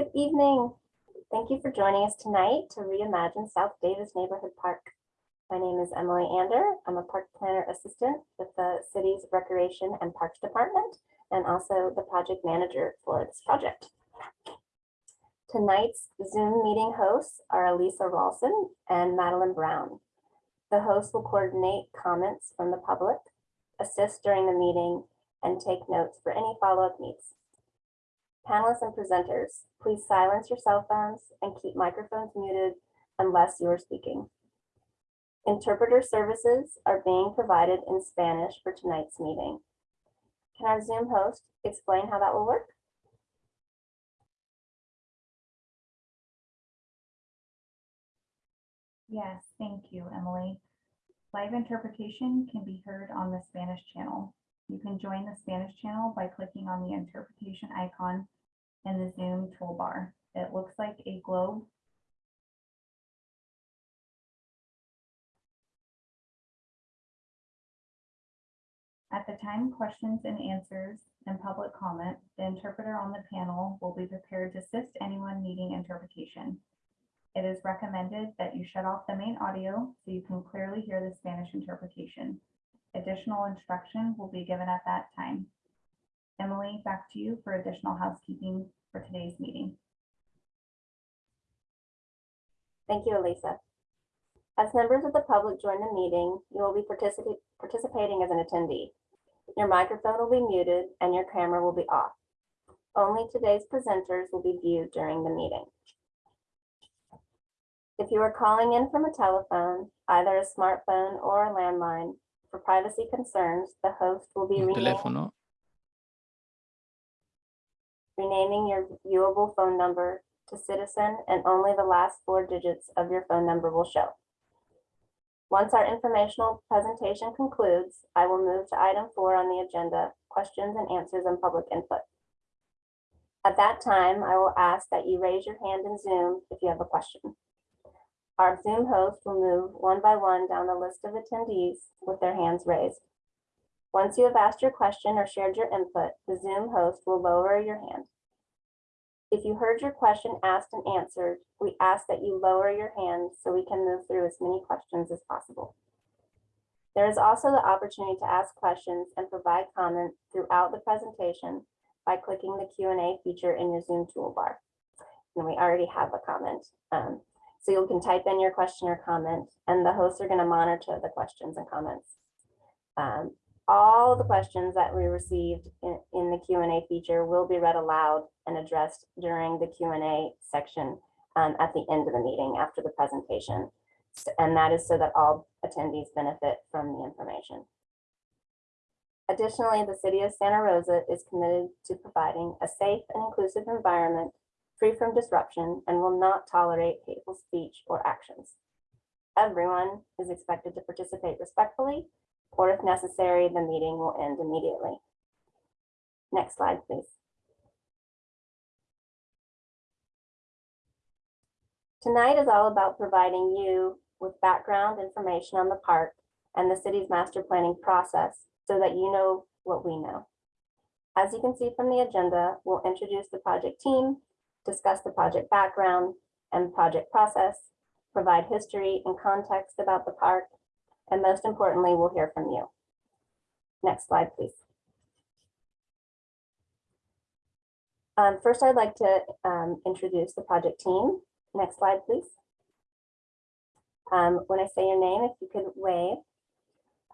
Good evening. Thank you for joining us tonight to reimagine South Davis Neighborhood Park. My name is Emily Ander. I'm a park planner assistant with the city's Recreation and Parks Department and also the project manager for this project. Tonight's Zoom meeting hosts are Elisa Ralston and Madeline Brown. The host will coordinate comments from the public, assist during the meeting, and take notes for any follow-up needs. Panelists and presenters, please silence your cell phones and keep microphones muted unless you are speaking. Interpreter services are being provided in Spanish for tonight's meeting. Can our Zoom host explain how that will work? Yes, thank you, Emily. Live interpretation can be heard on the Spanish channel. You can join the Spanish channel by clicking on the interpretation icon in the Zoom toolbar. It looks like a globe. At the time questions and answers and public comment, the interpreter on the panel will be prepared to assist anyone needing interpretation. It is recommended that you shut off the main audio so you can clearly hear the Spanish interpretation. Additional instruction will be given at that time. Emily, back to you for additional housekeeping for today's meeting. Thank you, Elisa. As members of the public join the meeting, you will be participa- participating as an attendee. Your microphone will be muted and your camera will be off. Only today's presenters will be viewed during the meeting. If you are calling in from a telephone, either a smartphone or a landline, for privacy concerns, the host will be renaming, teléfono renaming your viewable phone number to citizen and only the last four digits of your phone number will show. Once our informational presentation concludes, I will move to item four on the agenda, questions and answers and public input. At that time, I will ask that you raise your hand in Zoom if you have a question. Our Zoom host will move one by one down the list of attendees with their hands raised. Once you have asked your question or shared your input, the Zoom host will lower your hand. If you heard your question asked and answered, we ask that you lower your hand so we can move through as many questions as possible. There is also the opportunity to ask questions and provide comment throughout the presentation by clicking the Q&A feature in your Zoom toolbar. And we already have a comment. Um, so you can type in your question or comment and the hosts are going to monitor the questions and comments. Um, all the questions that we received in, in the Q&A feature will be read aloud and addressed during the Q&A section um, at the end of the meeting after the presentation. And that is so that all attendees benefit from the information. Additionally, the city of Santa Rosa is committed to providing a safe and inclusive environment free from disruption and will not tolerate hateful speech or actions. Everyone is expected to participate respectfully, or if necessary, the meeting will end immediately. Next slide, please. Tonight is all about providing you with background information on the park and the city's master planning process so that you know what we know. As you can see from the agenda, we'll introduce the project team, discuss the project background and project process, provide history and context about the park, and most importantly, we'll hear from you. Next slide, please. Um, first, I'd like to um, introduce the project team. Next slide, please. Um, when I say your name, if you could wave.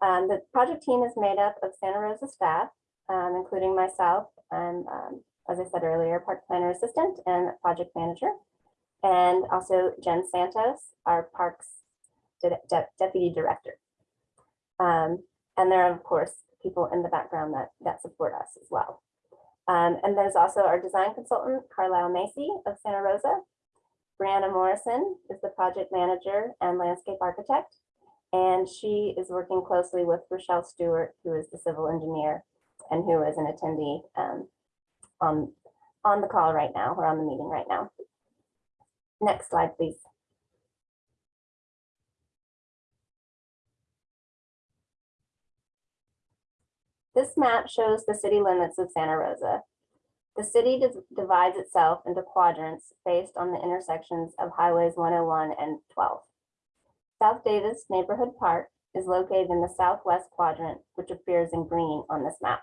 Um, the project team is made up of Santa Rosa staff, um, including myself and um, as I said earlier, park planner assistant and project manager. And also Jen Santos, our parks de- de- deputy director. Um, and there are, of course, people in the background that, that support us as well. Um, and there's also our design consultant, Carlisle Macy of Santa Rosa. Brianna Morrison is the project manager and landscape architect. And she is working closely with Rochelle Stewart, who is the civil engineer and who is an attendee um, on, on the call right now, or on the meeting right now. Next slide, please. This map shows the city limits of Santa Rosa. The city divides itself into quadrants based on the intersections of highways 101 and 12. South Davis Neighborhood Park is located in the southwest quadrant, which appears in green on this map.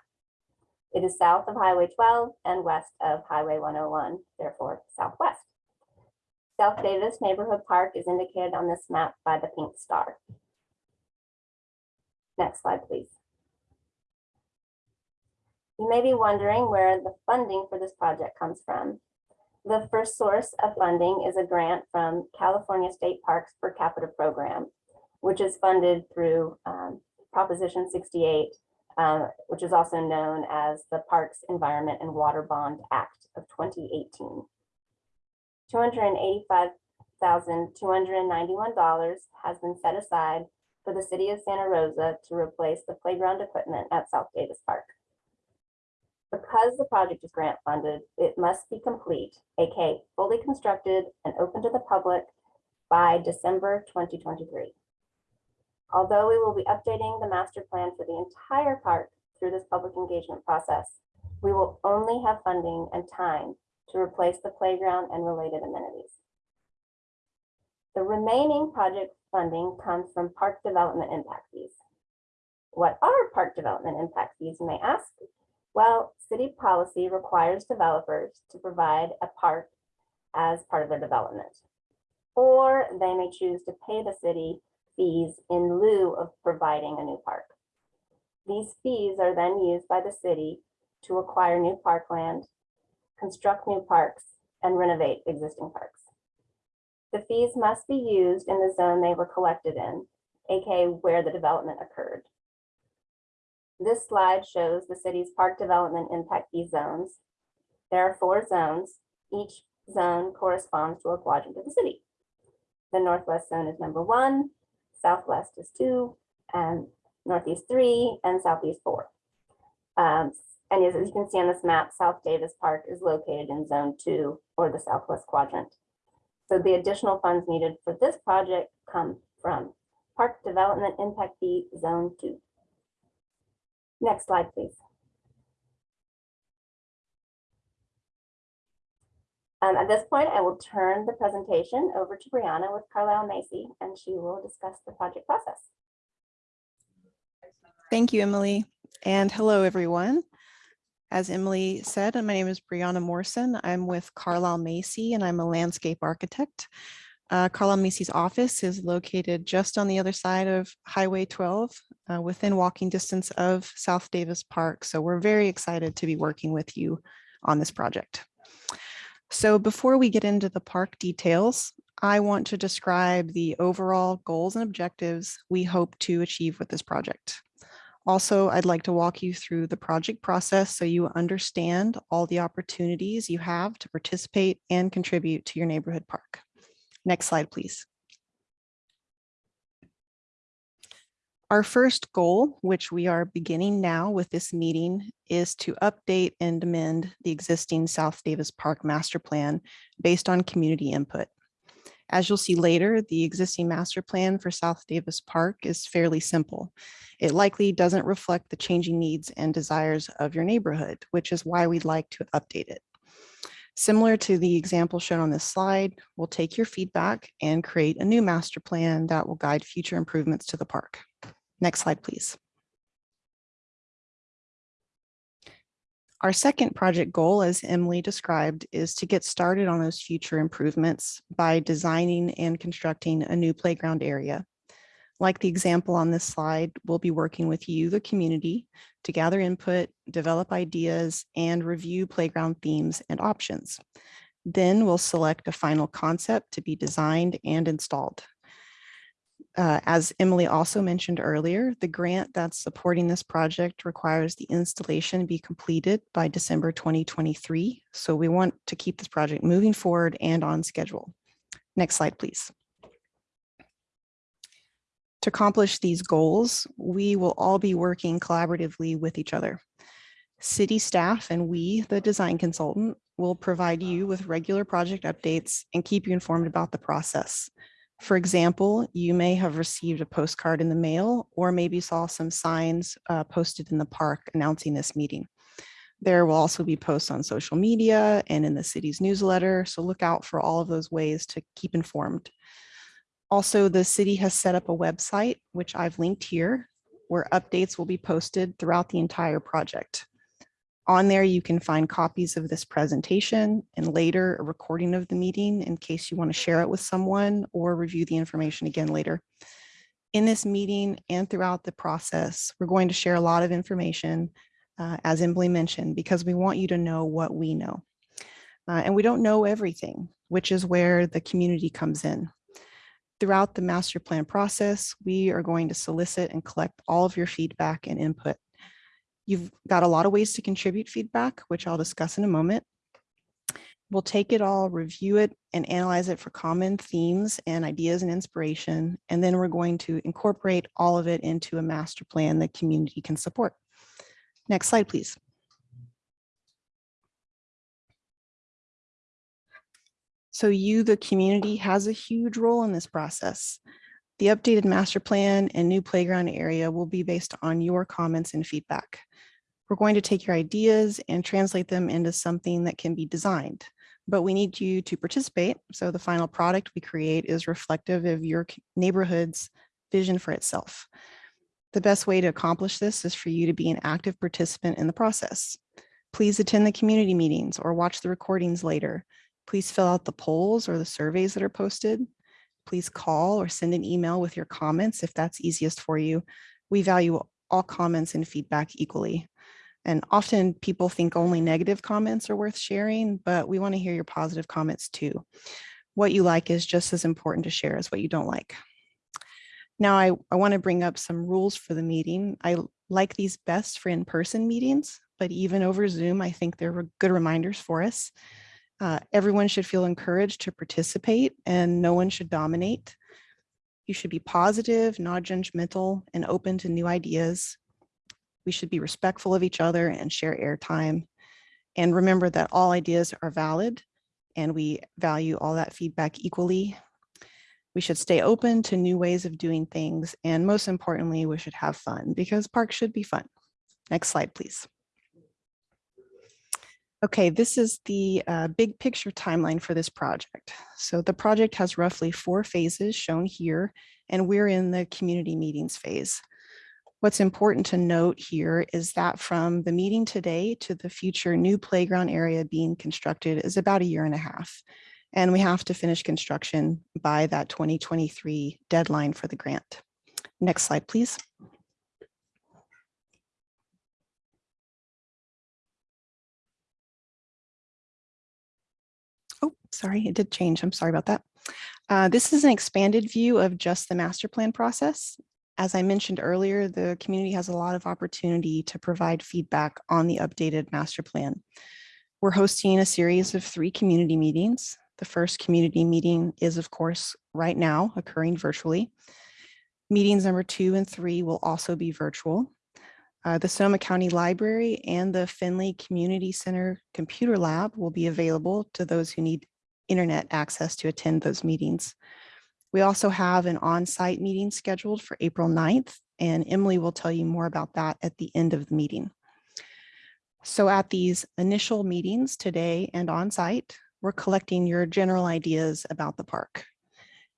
It is south of Highway 12 and west of Highway 101, therefore southwest. South Davis Neighborhood Park is indicated on this map by the pink star. Next slide, please. You may be wondering where the funding for this project comes from. The first source of funding is a grant from California State Parks per capita program, which is funded through um, Proposition 68, uh, which is also known as the Parks Environment and Water Bond Act of 2018. $285,291 has been set aside for the city of Santa Rosa to replace the playground equipment at South Davis Park. Because the project is grant funded, it must be complete, aka fully constructed and open to the public by December 2023. Although we will be updating the master plan for the entire park through this public engagement process, we will only have funding and time to replace the playground and related amenities. The remaining project funding comes from park development impact fees. What are park development impact fees, you may ask? Well, city policy requires developers to provide a park as part of their development. Or they may choose to pay the city fees in lieu of providing a new park. These fees are then used by the city to acquire new parkland, construct new parks, and renovate existing parks. The fees must be used in the zone they were collected in, aka where the development occurred. This slide shows the city's park development impact fee zones. There are four zones. Each zone corresponds to a quadrant of the city. The northwest zone is number one, southwest is two, and northeast three, and southeast four. Um, and as you can see on this map, South Davis Park is located in zone two or the southwest quadrant. So the additional funds needed for this project come from Park Development Impact Fee Zone Two. Next slide, please. Um, at this point, I will turn the presentation over to Brianna with Carlisle Macy, and she will discuss the project process. Thank you, Emily. And hello, everyone. As Emily said, my name is Brianna Morrison. I'm with Carlisle Macy and I'm a landscape architect. Uh, Carlisle Macy's office is located just on the other side of Highway 12, uh, within walking distance of South Davis Park. So we're very excited to be working with you on this project. So before we get into the park details, I want to describe the overall goals and objectives we hope to achieve with this project. Also, I'd like to walk you through the project process so you understand all the opportunities you have to participate and contribute to your neighborhood park. Next slide, please. Our first goal, which we are beginning now with this meeting, is to update and amend the existing South Davis Park Master Plan based on community input. As you'll see later, the existing master plan for South Davis Park is fairly simple. It likely doesn't reflect the changing needs and desires of your neighborhood, which is why we'd like to update it. Similar to the example shown on this slide, we'll take your feedback and create a new master plan that will guide future improvements to the park. Next slide, please. Our second project goal, as Emily described, is to get started on those future improvements by designing and constructing a new playground area. Like the example on this slide, we'll be working with you, the community, to gather input, develop ideas, and review playground themes and options. Then we'll select a final concept to be designed and installed. Uh, as Emily also mentioned earlier, the grant that's supporting this project requires the installation be completed by December 2023. So we want to keep this project moving forward and on schedule. Next slide, please. To accomplish these goals, we will all be working collaboratively with each other. City staff and we, the design consultant, will provide you with regular project updates and keep you informed about the process. For example, you may have received a postcard in the mail or maybe saw some signs uh, posted in the park announcing this meeting. There will also be posts on social media and in the city's newsletter, so look out for all of those ways to keep informed. Also, the city has set up a website, which I've linked here, where updates will be posted throughout the entire project. On there, you can find copies of this presentation and later a recording of the meeting in case you want to share it with someone or review the information again later. In this meeting and throughout the process, we're going to share a lot of information, uh, as Emily mentioned, because we want you to know what we know. Uh, and we don't know everything, which is where the community comes in. Throughout the master plan process, we are going to solicit and collect all of your feedback and input. You've got a lot of ways to contribute feedback, which I'll discuss in a moment. We'll take it all, review it, and analyze it for common themes and ideas and inspiration. And then we're going to incorporate all of it into a master plan that community can support. Next slide, please. So you, the community, has a huge role in this process. The updated master plan and new playground area will be based on your comments and feedback. We're going to take your ideas and translate them into something that can be designed, but we need you to participate. So the final product we create is reflective of your neighborhood's vision for itself. The best way to accomplish this is for you to be an active participant in the process. Please attend the community meetings or watch the recordings later. Please fill out the polls or the surveys that are posted. Please call or send an email with your comments if that's easiest for you. We value all comments and feedback equally. And often people think only negative comments are worth sharing, but we want to hear your positive comments too. What you like is just as important to share as what you don't like. Now, I, I want to bring up some rules for the meeting. I like these best for in-person meetings, but even over Zoom, I think they're good reminders for us. Uh, everyone should feel encouraged to participate and no one should dominate. You should be positive, non-judgmental, and open to new ideas. We should be respectful of each other and share airtime. And remember that all ideas are valid and we value all that feedback equally. We should stay open to new ways of doing things. And most importantly, we should have fun because parks should be fun. Next slide, please. Okay, this is the uh, big picture timeline for this project. So the project has roughly four phases shown here, and we're in the community meetings phase. What's important to note here is that from the meeting today to the future new playground area being constructed is about a year and a half. And we have to finish construction by that 2023 deadline for the grant. Next slide, please. Oh, sorry, it did change. I'm sorry about that. Uh, This is an expanded view of just the master plan process. As I mentioned earlier, the community has a lot of opportunity to provide feedback on the updated master plan. We're hosting a series of three community meetings. The first community meeting is, of course, right now occurring virtually. Meetings number two and three will also be virtual. Uh, the Sonoma County Library and the Finley Community Center Computer Lab will be available to those who need internet access to attend those meetings. We also have an on-site meeting scheduled for April 9th, and Emily will tell you more about that at the end of the meeting. So at these initial meetings today and on-site, we're collecting your general ideas about the park.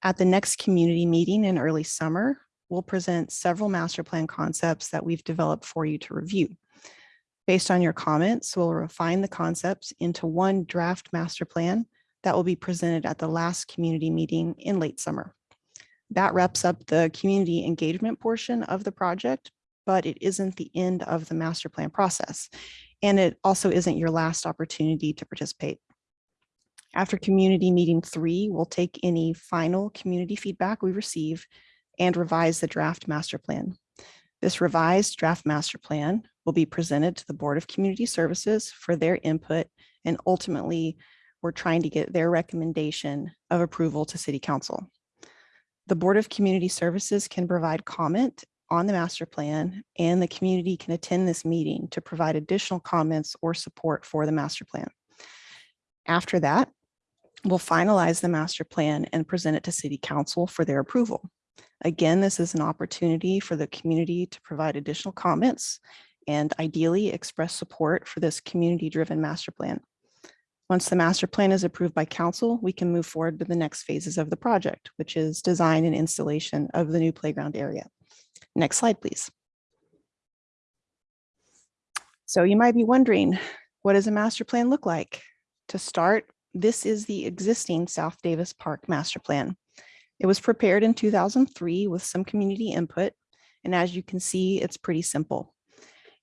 At the next community meeting in early summer, we'll present several master plan concepts that we've developed for you to review. Based on your comments, we'll refine the concepts into one draft master plan that will be presented at the last community meeting in late summer. That wraps up the community engagement portion of the project, but it isn't the end of the master plan process. And it also isn't your last opportunity to participate. After community meeting three, we'll take any final community feedback we receive and revise the draft master plan. This revised draft master plan will be presented to the Board of Community Services for their input and ultimately we're trying to get their recommendation of approval to City Council. The Board of Community Services can provide comment on the master plan and the community can attend this meeting to provide additional comments or support for the master plan. After that, we'll finalize the master plan and present it to City Council for their approval. Again, this is an opportunity for the community to provide additional comments and ideally express support for this community-driven master plan. Once the master plan is approved by council, we can move forward to the next phases of the project, which is design and installation of the new playground area. Next slide, please. So you might be wondering, what does a master plan look like? To start, this is the existing South Davis Park Master Plan. It was prepared in 2003 with some community input, and as you can see, it's pretty simple.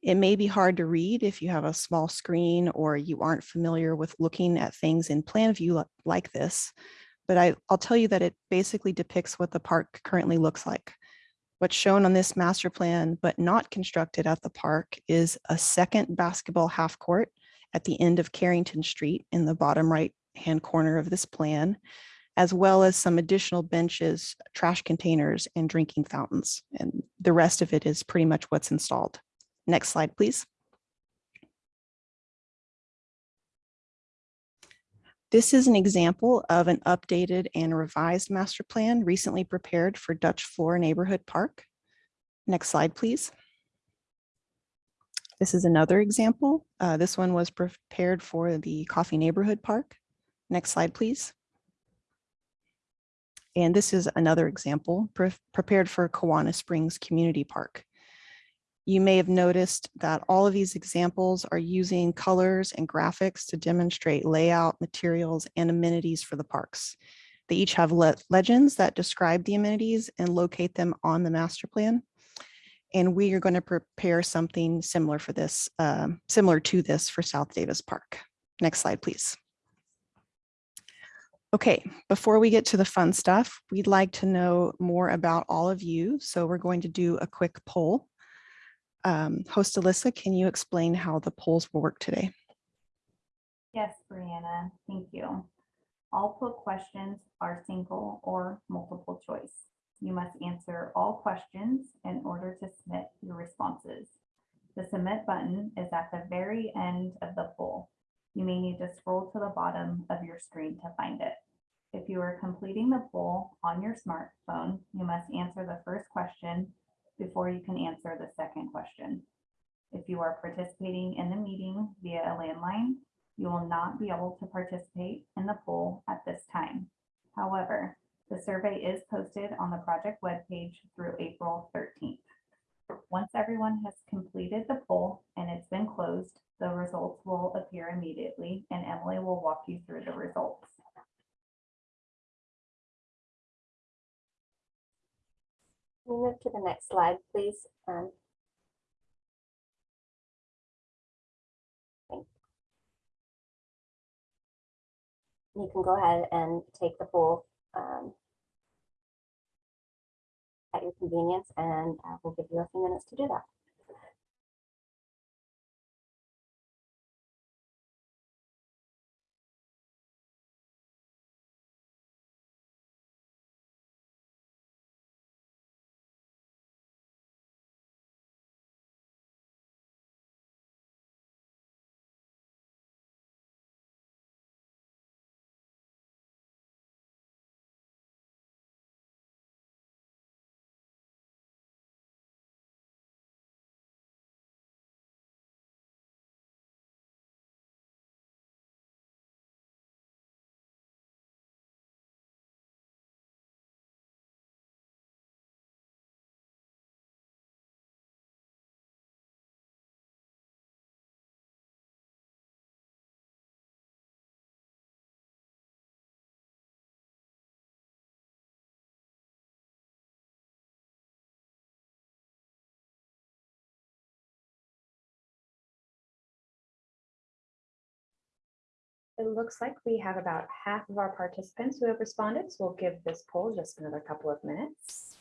It may be hard to read if you have a small screen or you aren't familiar with looking at things in plan view like this, but I, I'll tell you that it basically depicts what the park currently looks like. What's shown on this master plan, but not constructed at the park, is a second basketball half court at the end of Carrington Street in the bottom right-hand corner of this plan, as well as some additional benches, trash containers, and drinking fountains. And the rest of it is pretty much what's installed. Next slide, please. This is an example of an updated and revised master plan recently prepared for Dutch Floor Neighborhood Park. Next slide, please. This is another example. Uh, This one was prepared for the Coffey Neighborhood Park. Next slide, please. And this is another example pre- prepared for Kawana Springs Community Park. You may have noticed that all of these examples are using colors and graphics to demonstrate layout, materials, and amenities for the parks. They each have le- legends that describe the amenities and locate them on the master plan. And we are going to prepare something similar for this, um, similar to this for South Davis Park. Next slide, please. Okay, before we get to the fun stuff, we'd like to know more about all of you. So we're going to do a quick poll. Um, Host Alyssa, can you explain how the polls will work today? Yes, Brianna, thank you. All poll questions are single or multiple choice. You must answer all questions in order to submit your responses. The submit button is at the very end of the poll. You may need to scroll to the bottom of your screen to find it. If you are completing the poll on your smartphone, you must answer the first question before you can answer the second question. If you are participating in the meeting via a landline, you will not be able to participate in the poll at this time. However, the survey is posted on the project webpage through April 13th. Once everyone has completed the poll and it's been closed, the results will appear immediately and Emily will walk you through the results. We move to the next slide, please? Um, You can go ahead and take the poll um, at your convenience, and uh, we'll give you a few minutes to do that. It looks like we have about half of our participants who have responded, so we'll give this poll just another couple of minutes.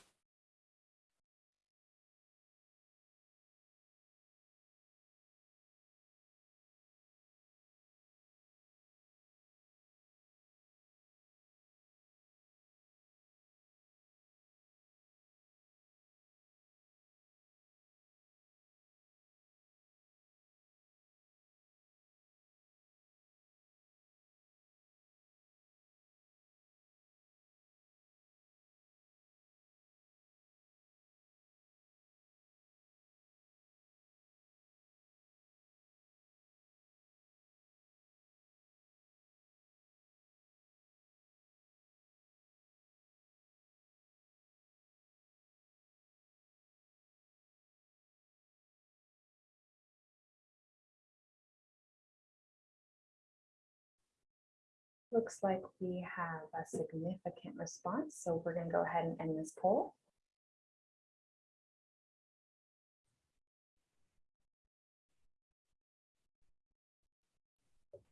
Looks like we have a significant response, so we're gonna go ahead and end this poll.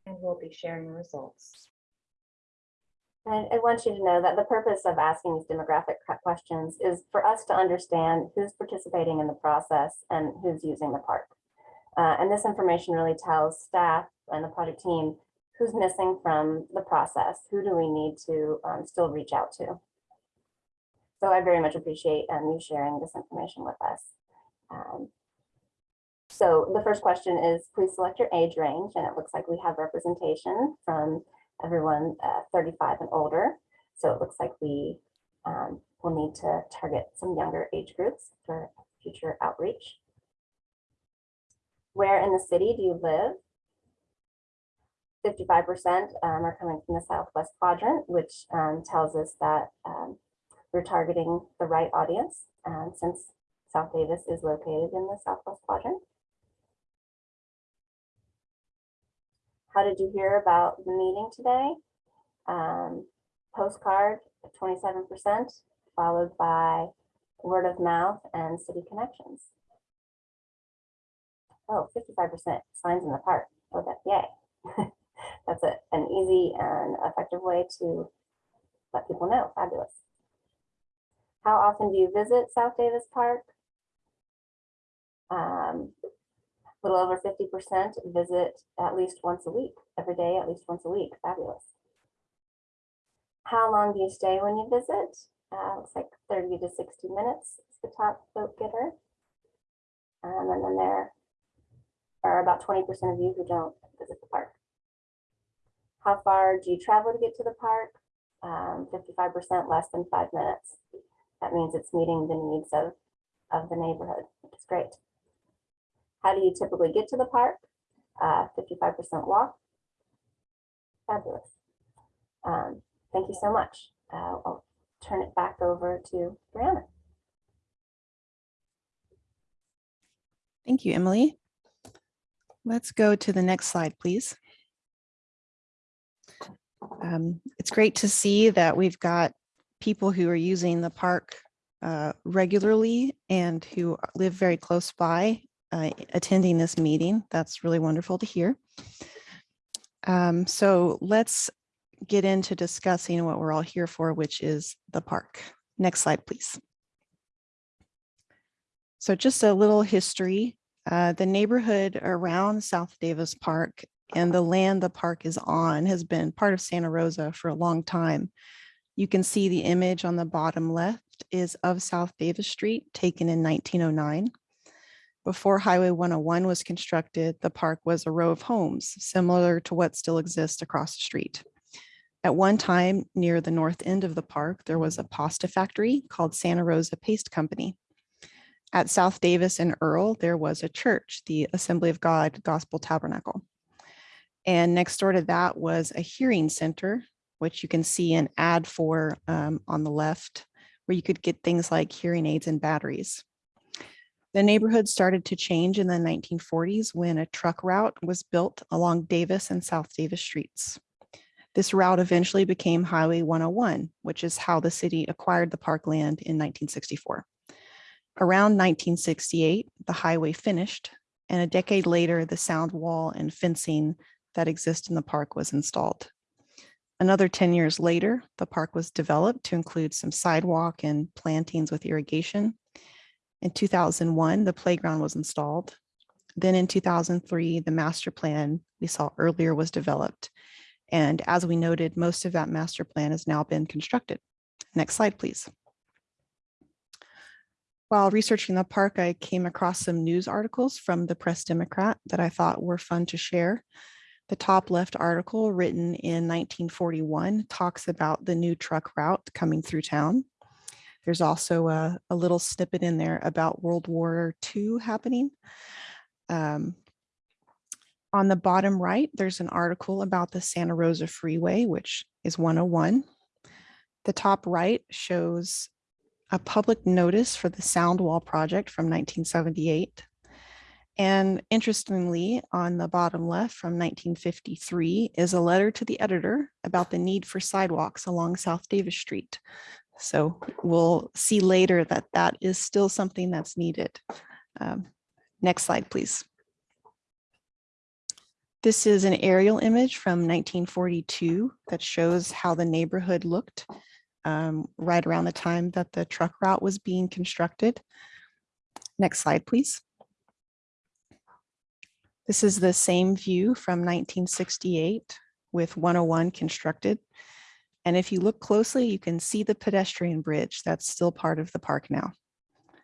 And we'll be sharing the results. And I want you to know that the purpose of asking these demographic questions is for us to understand who's participating in the process and who's using the park. Uh, and this information really tells staff and the project team who's missing from the process, who do we need to um, still reach out to. So I very much appreciate um, you sharing this information with us. Um, so the first question is, please select your age range, and it looks like we have representation from everyone uh, 35 and older. So it looks like we um, will need to target some younger age groups for future outreach. Where in the city do you live? 55% um, are coming from the southwest quadrant, which um, tells us that um, we're targeting the right audience um, since South Davis is located in the southwest quadrant. How did you hear about the meeting today? Um, postcard, twenty-seven percent, followed by word of mouth and city connections. Oh, 55 percent signs in the park. Oh, that, yay. That's a, an easy and effective way to let people know. Fabulous. How often do you visit South Davis Park? Um, little over fifty percent visit at least once a week, every day, at least once a week. Fabulous. How long do you stay when you visit? Uh, looks like thirty to sixty minutes is the top vote getter. Um, and then there are about twenty percent of you who don't visit the park. How far do you travel to get to the park? Um, fifty-five percent less than five minutes. That means it's meeting the needs of, of the neighborhood, which is great. How do you typically get to the park? Uh, 55% walk. Fabulous. Um, thank you so much. Uh, I'll turn it back over to Brianna. Thank you, Emily. Let's go to the next slide, please. Um, It's great to see that we've got people who are using the park uh, regularly and who live very close by uh, attending this meeting. That's really wonderful to hear. Um, So let's get into discussing what we're all here for, which is the park. Next slide, please. So just a little history. Uh, the neighborhood around South Davis Park and the land the park is on has been part of Santa Rosa for a long time. You can see the image on the bottom left is of South Davis Street taken in 1909. Before Highway 101 was constructed, the park was a row of homes similar to what still exists across the street. At one time, near the north end of the park, there was a pasta factory called Santa Rosa Paste Company. At South Davis and Earl, there was a church, the Assembly of God Gospel Tabernacle. And next door to that was a hearing center, which you can see an ad for um, on the left, where you could get things like hearing aids and batteries. The neighborhood started to change in the 1940s when a truck route was built along Davis and South Davis streets. This route eventually became Highway 101, which is how the city acquired the parkland in 1964. Around 1968, the highway finished, and a decade later, the sound wall and fencing that exist in the park was installed. Another 10 years later, the park was developed to include some sidewalk and plantings with irrigation. In 2001, the playground was installed. Then in 2003, the master plan we saw earlier was developed. And as we noted, most of that master plan has now been constructed. Next slide, please. While researching the park, I came across some news articles from the Press Democrat that I thought were fun to share. The top left article written in 1941 talks about the new truck route coming through town. There's also a, a little snippet in there about World War II happening. Um, on the bottom right, there's an article about the Santa Rosa Freeway, which is 101. The top right shows a public notice for the sound wall project from 1978. And interestingly, on the bottom left from 1953 is a letter to the editor about the need for sidewalks along South Davis Street. So we'll see later that that is still something that's needed. Um, Next slide, please. This is an aerial image from 1942 that shows how the neighborhood looked um, right around the time that the truck route was being constructed. Next slide, please. This is the same view from 1968 with 101 constructed. And if you look closely, you can see the pedestrian bridge that's still part of the park now.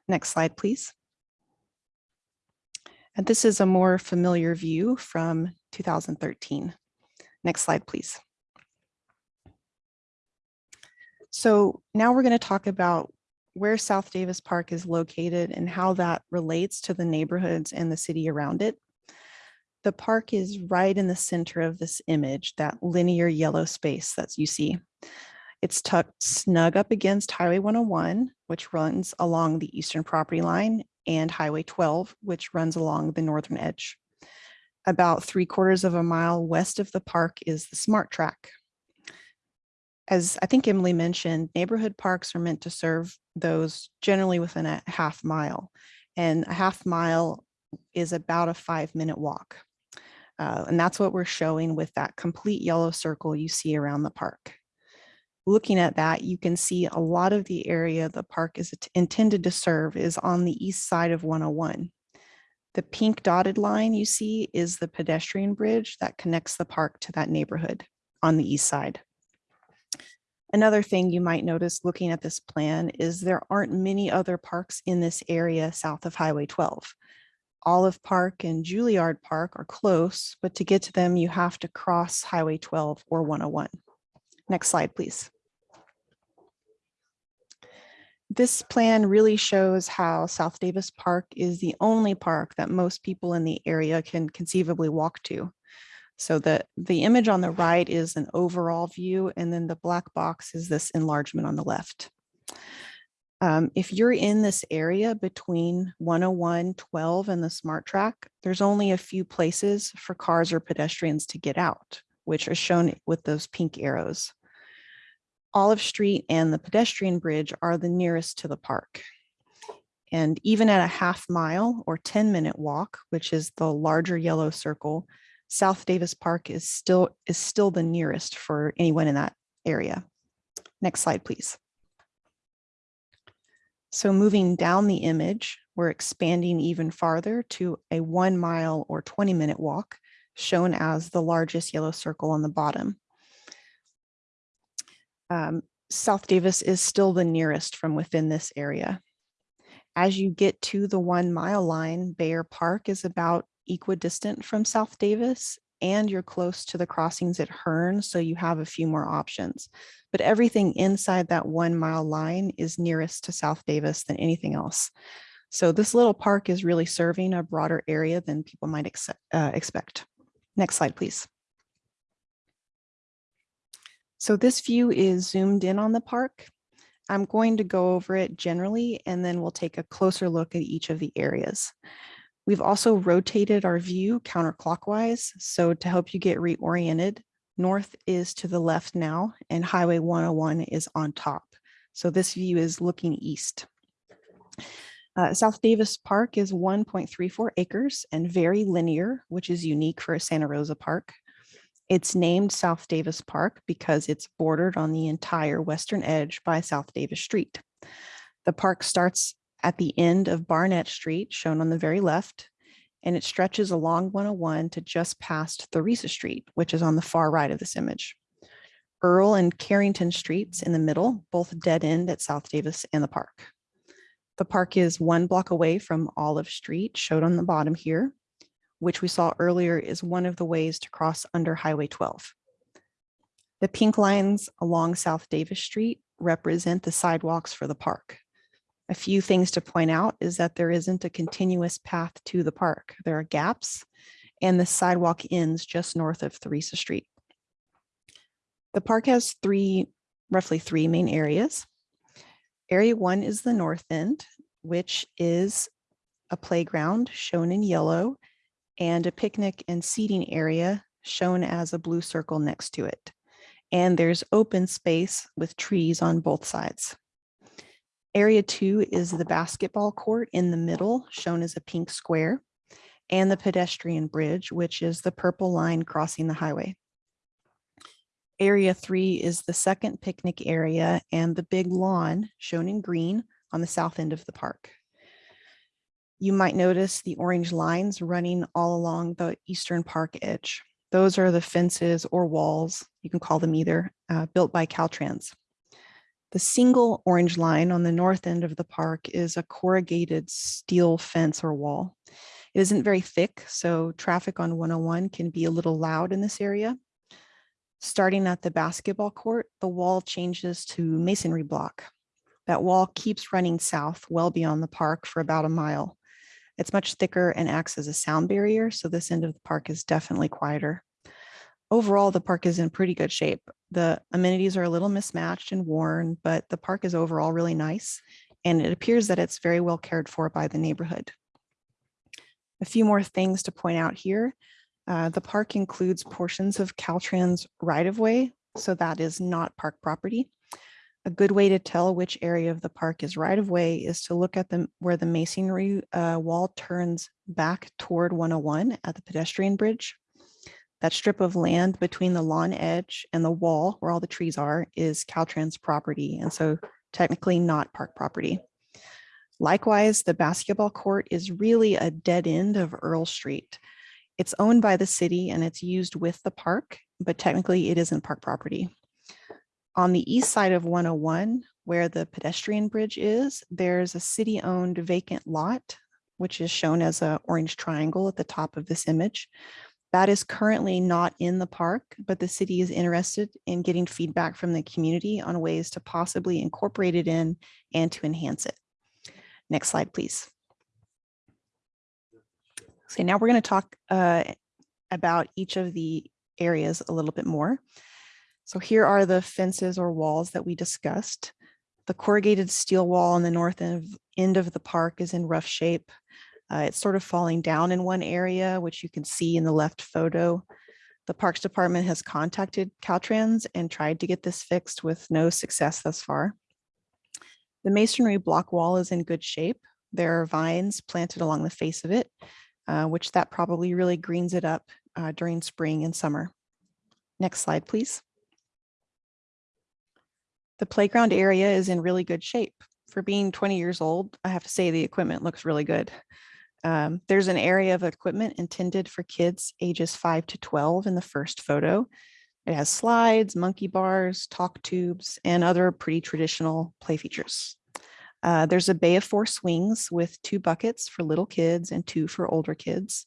Next slide, please. And this is a more familiar view from 2013. Next slide, please. So now we're going to talk about where South Davis Park is located and how that relates to the neighborhoods and the city around it. The park is right in the center of this image, that linear yellow space that you see. It's tucked snug up against Highway 101, which runs along the eastern property line, and Highway 12, which runs along the northern edge. About three quarters of a mile west of the park is the Smart Track. As I think Emily mentioned, neighborhood parks are meant to serve those generally within a half mile. And a half mile is about a five minute walk. Uh, and that's what we're showing with that complete yellow circle you see around the park. Looking at that, you can see a lot of the area the park is intended to serve is on the east side of 101. The pink dotted line you see is the pedestrian bridge that connects the park to that neighborhood on the east side. Another thing you might notice looking at this plan is there aren't many other parks in this area south of Highway 12. Olive Park and Juilliard Park are close, but to get to them, you have to cross Highway 12 or 101. Next slide, please. This plan really shows how South Davis Park is the only park that most people in the area can conceivably walk to. So the, the image on the right is an overall view, and then the black box is this enlargement on the left. Um, if you're in this area between 101, 12 and the smart track, there's only a few places for cars or pedestrians to get out, which are shown with those pink arrows. Olive Street and the pedestrian bridge are the nearest to the park. And even at a half mile or 10 minute walk, which is the larger yellow circle, South Davis Park is still is still the nearest for anyone in that area. Next slide, please. So moving down the image, we're expanding even farther to a one mile or 20 minute walk shown as the largest yellow circle on the bottom. Um, South Davis is still the nearest from within this area. As you get to the one mile line, Bayer Park is about equidistant from South Davis and you're close to the crossings at Hearn, so you have a few more options. But everything inside that one mile line is nearest to South Davis than anything else. So this little park is really serving a broader area than people might ex uh, expect. Next slide, please. So this view is zoomed in on the park. I'm going to go over it generally, and then we'll take a closer look at each of the areas. We've also rotated our view counterclockwise. So to help you get reoriented, north is to the left now and Highway 101 is on top. So this view is looking east. Uh, South Davis Park is 1.34 acres and very linear, which is unique for a Santa Rosa park. It's named South Davis Park because it's bordered on the entire western edge by South Davis Street. The park starts at the end of Barnett Street, shown on the very left, and it stretches along 101 to just past Theresa Street, which is on the far right of this image. Earl and Carrington Streets in the middle, both dead end at South Davis and the park. The park is one block away from Olive Street, showed on the bottom here, which we saw earlier is one of the ways to cross under Highway 12. The pink lines along South Davis Street represent the sidewalks for the park. A few things to point out is that there isn't a continuous path to the park. There are gaps and the sidewalk ends just north of Theresa Street. The park has three, roughly three main areas. Area one is the north end, which is a playground shown in yellow, and a picnic and seating area shown as a blue circle next to it. And there's open space with trees on both sides. Area two is the basketball court in the middle, shown as a pink square, and the pedestrian bridge, which is the purple line crossing the highway. Area three is the second picnic area and the big lawn shown in green on the south end of the park. You might notice the orange lines running all along the eastern park edge. Those are the fences or walls, you can call them either, uh, built by Caltrans. The single orange line on the north end of the park is a corrugated steel fence or wall. It isn't very thick, so traffic on 101 can be a little loud in this area. Starting at the basketball court, the wall changes to masonry block. That wall keeps running south well beyond the park for about a mile. It's much thicker and acts as a sound barrier, so this end of the park is definitely quieter. Overall, the park is in pretty good shape. The amenities are a little mismatched and worn, but the park is overall really nice, and it appears that it's very well cared for by the neighborhood. A few more things to point out here. Uh, the park includes portions of Caltrans right-of-way, so that is not park property. A good way to tell which area of the park is right-of-way is to look at the where the masonry uh, wall turns back toward 101 at the pedestrian bridge. That strip of land between the lawn edge and the wall where all the trees are is Caltrans property, and so technically not park property. Likewise, the basketball court is really a dead end of Earl Street. It's owned by the city and it's used with the park, but technically it isn't park property. On the east side of 101, where the pedestrian bridge is, there's a city-owned vacant lot, which is shown as a orange triangle at the top of this image. That is currently not in the park, but the city is interested in getting feedback from the community on ways to possibly incorporate it in and to enhance it. Next slide, please. So now we're going to talk uh, about each of the areas a little bit more. So here are the fences or walls that we discussed. The corrugated steel wall on the north end of, end of the park is in rough shape. Uh, it's sort of falling down in one area, which you can see in the left photo. The Parks Department has contacted Caltrans and tried to get this fixed with no success thus far. The masonry block wall is in good shape. There are vines planted along the face of it, uh, which that probably really greens it up uh, during spring and summer. Next slide, please. The playground area is in really good shape. For being 20 years old, I have to say the equipment looks really good. Um, there's an area of equipment intended for kids ages 5 to 12 in the first photo. It has slides, monkey bars, talk tubes, and other pretty traditional play features. Uh, there's a bay of four swings with two buckets for little kids and two for older kids.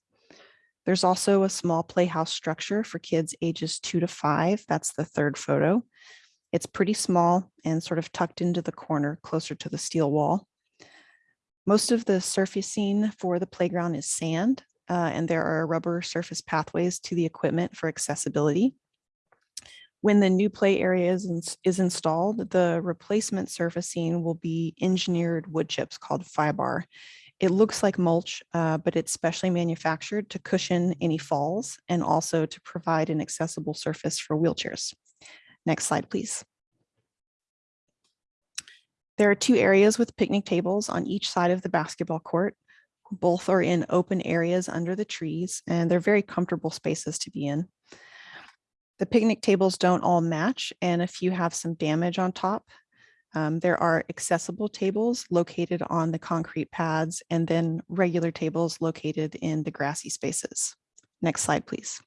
There's also a small playhouse structure for kids ages two to five. That's the third photo. It's pretty small and sort of tucked into the corner closer to the steel wall. Most of the surfacing for the playground is sand, uh, and there are rubber surface pathways to the equipment for accessibility. When the new play area is, ins- is installed, the replacement surfacing will be engineered wood chips called Fibar. It looks like mulch, uh, but it's specially manufactured to cushion any falls and also to provide an accessible surface for wheelchairs. Next slide, please. There are two areas with picnic tables on each side of the basketball court. Both are in open areas under the trees, and they're very comfortable spaces to be in. The picnic tables don't all match, and a few have some damage on top. Um, there are accessible tables located on the concrete pads, and then regular tables located in the grassy spaces. Next slide, please.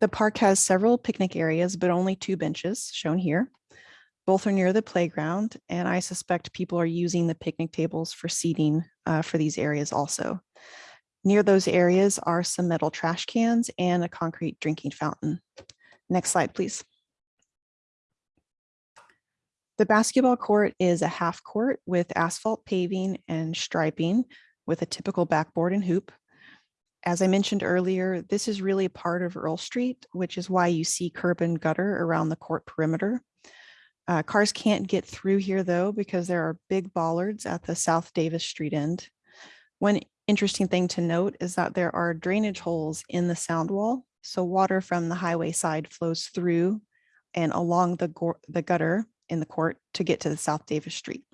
The park has several picnic areas, but only two benches shown here. Both are near the playground, and I suspect people are using the picnic tables for seating uh, for these areas also. Near those areas are some metal trash cans and a concrete drinking fountain. Next slide, please. The basketball court is a half court with asphalt paving and striping with a typical backboard and hoop. As I mentioned earlier, this is really part of Earl Street, which is why you see curb and gutter around the court perimeter. Uh, cars can't get through here though, because there are big bollards at the South Davis Street end. One interesting thing to note is that there are drainage holes in the sound wall. So water from the highway side flows through and along the, the gutter in the court to get to the South Davis Street.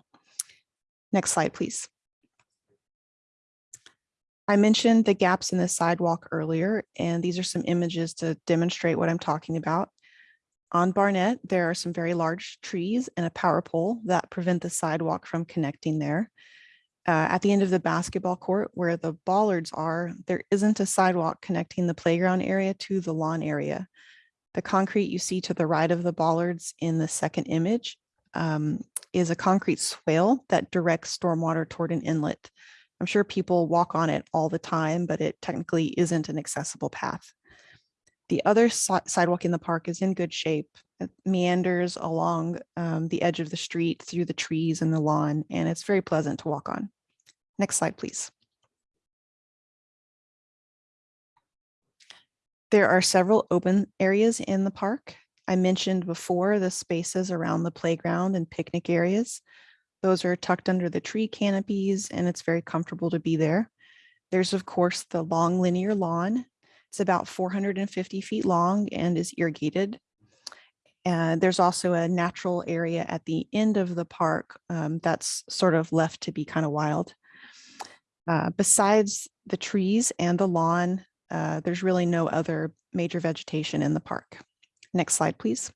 Next slide, please. I mentioned the gaps in the sidewalk earlier, and these are some images to demonstrate what I'm talking about. On Barnett, there are some very large trees and a power pole that prevent the sidewalk from connecting there. Uh, at the end of the basketball court where the bollards are, there isn't a sidewalk connecting the playground area to the lawn area. The concrete you see to the right of the bollards in the second image um, is a concrete swale that directs stormwater toward an inlet. I'm sure people walk on it all the time, but it technically isn't an accessible path. The other si- sidewalk in the park is in good shape. It meanders along um, the edge of the street through the trees and the lawn, and it's very pleasant to walk on. Next slide, please. There are several open areas in the park. I mentioned before the spaces around the playground and picnic areas. Those are tucked under the tree canopies and it's very comfortable to be there. There's of course the long linear lawn. It's about 450 feet long and is irrigated. And there's also a natural area at the end of the park um, that's sort of left to be kind of wild. Uh, besides the trees and the lawn, uh, there's really no other major vegetation in the park. Next slide, please.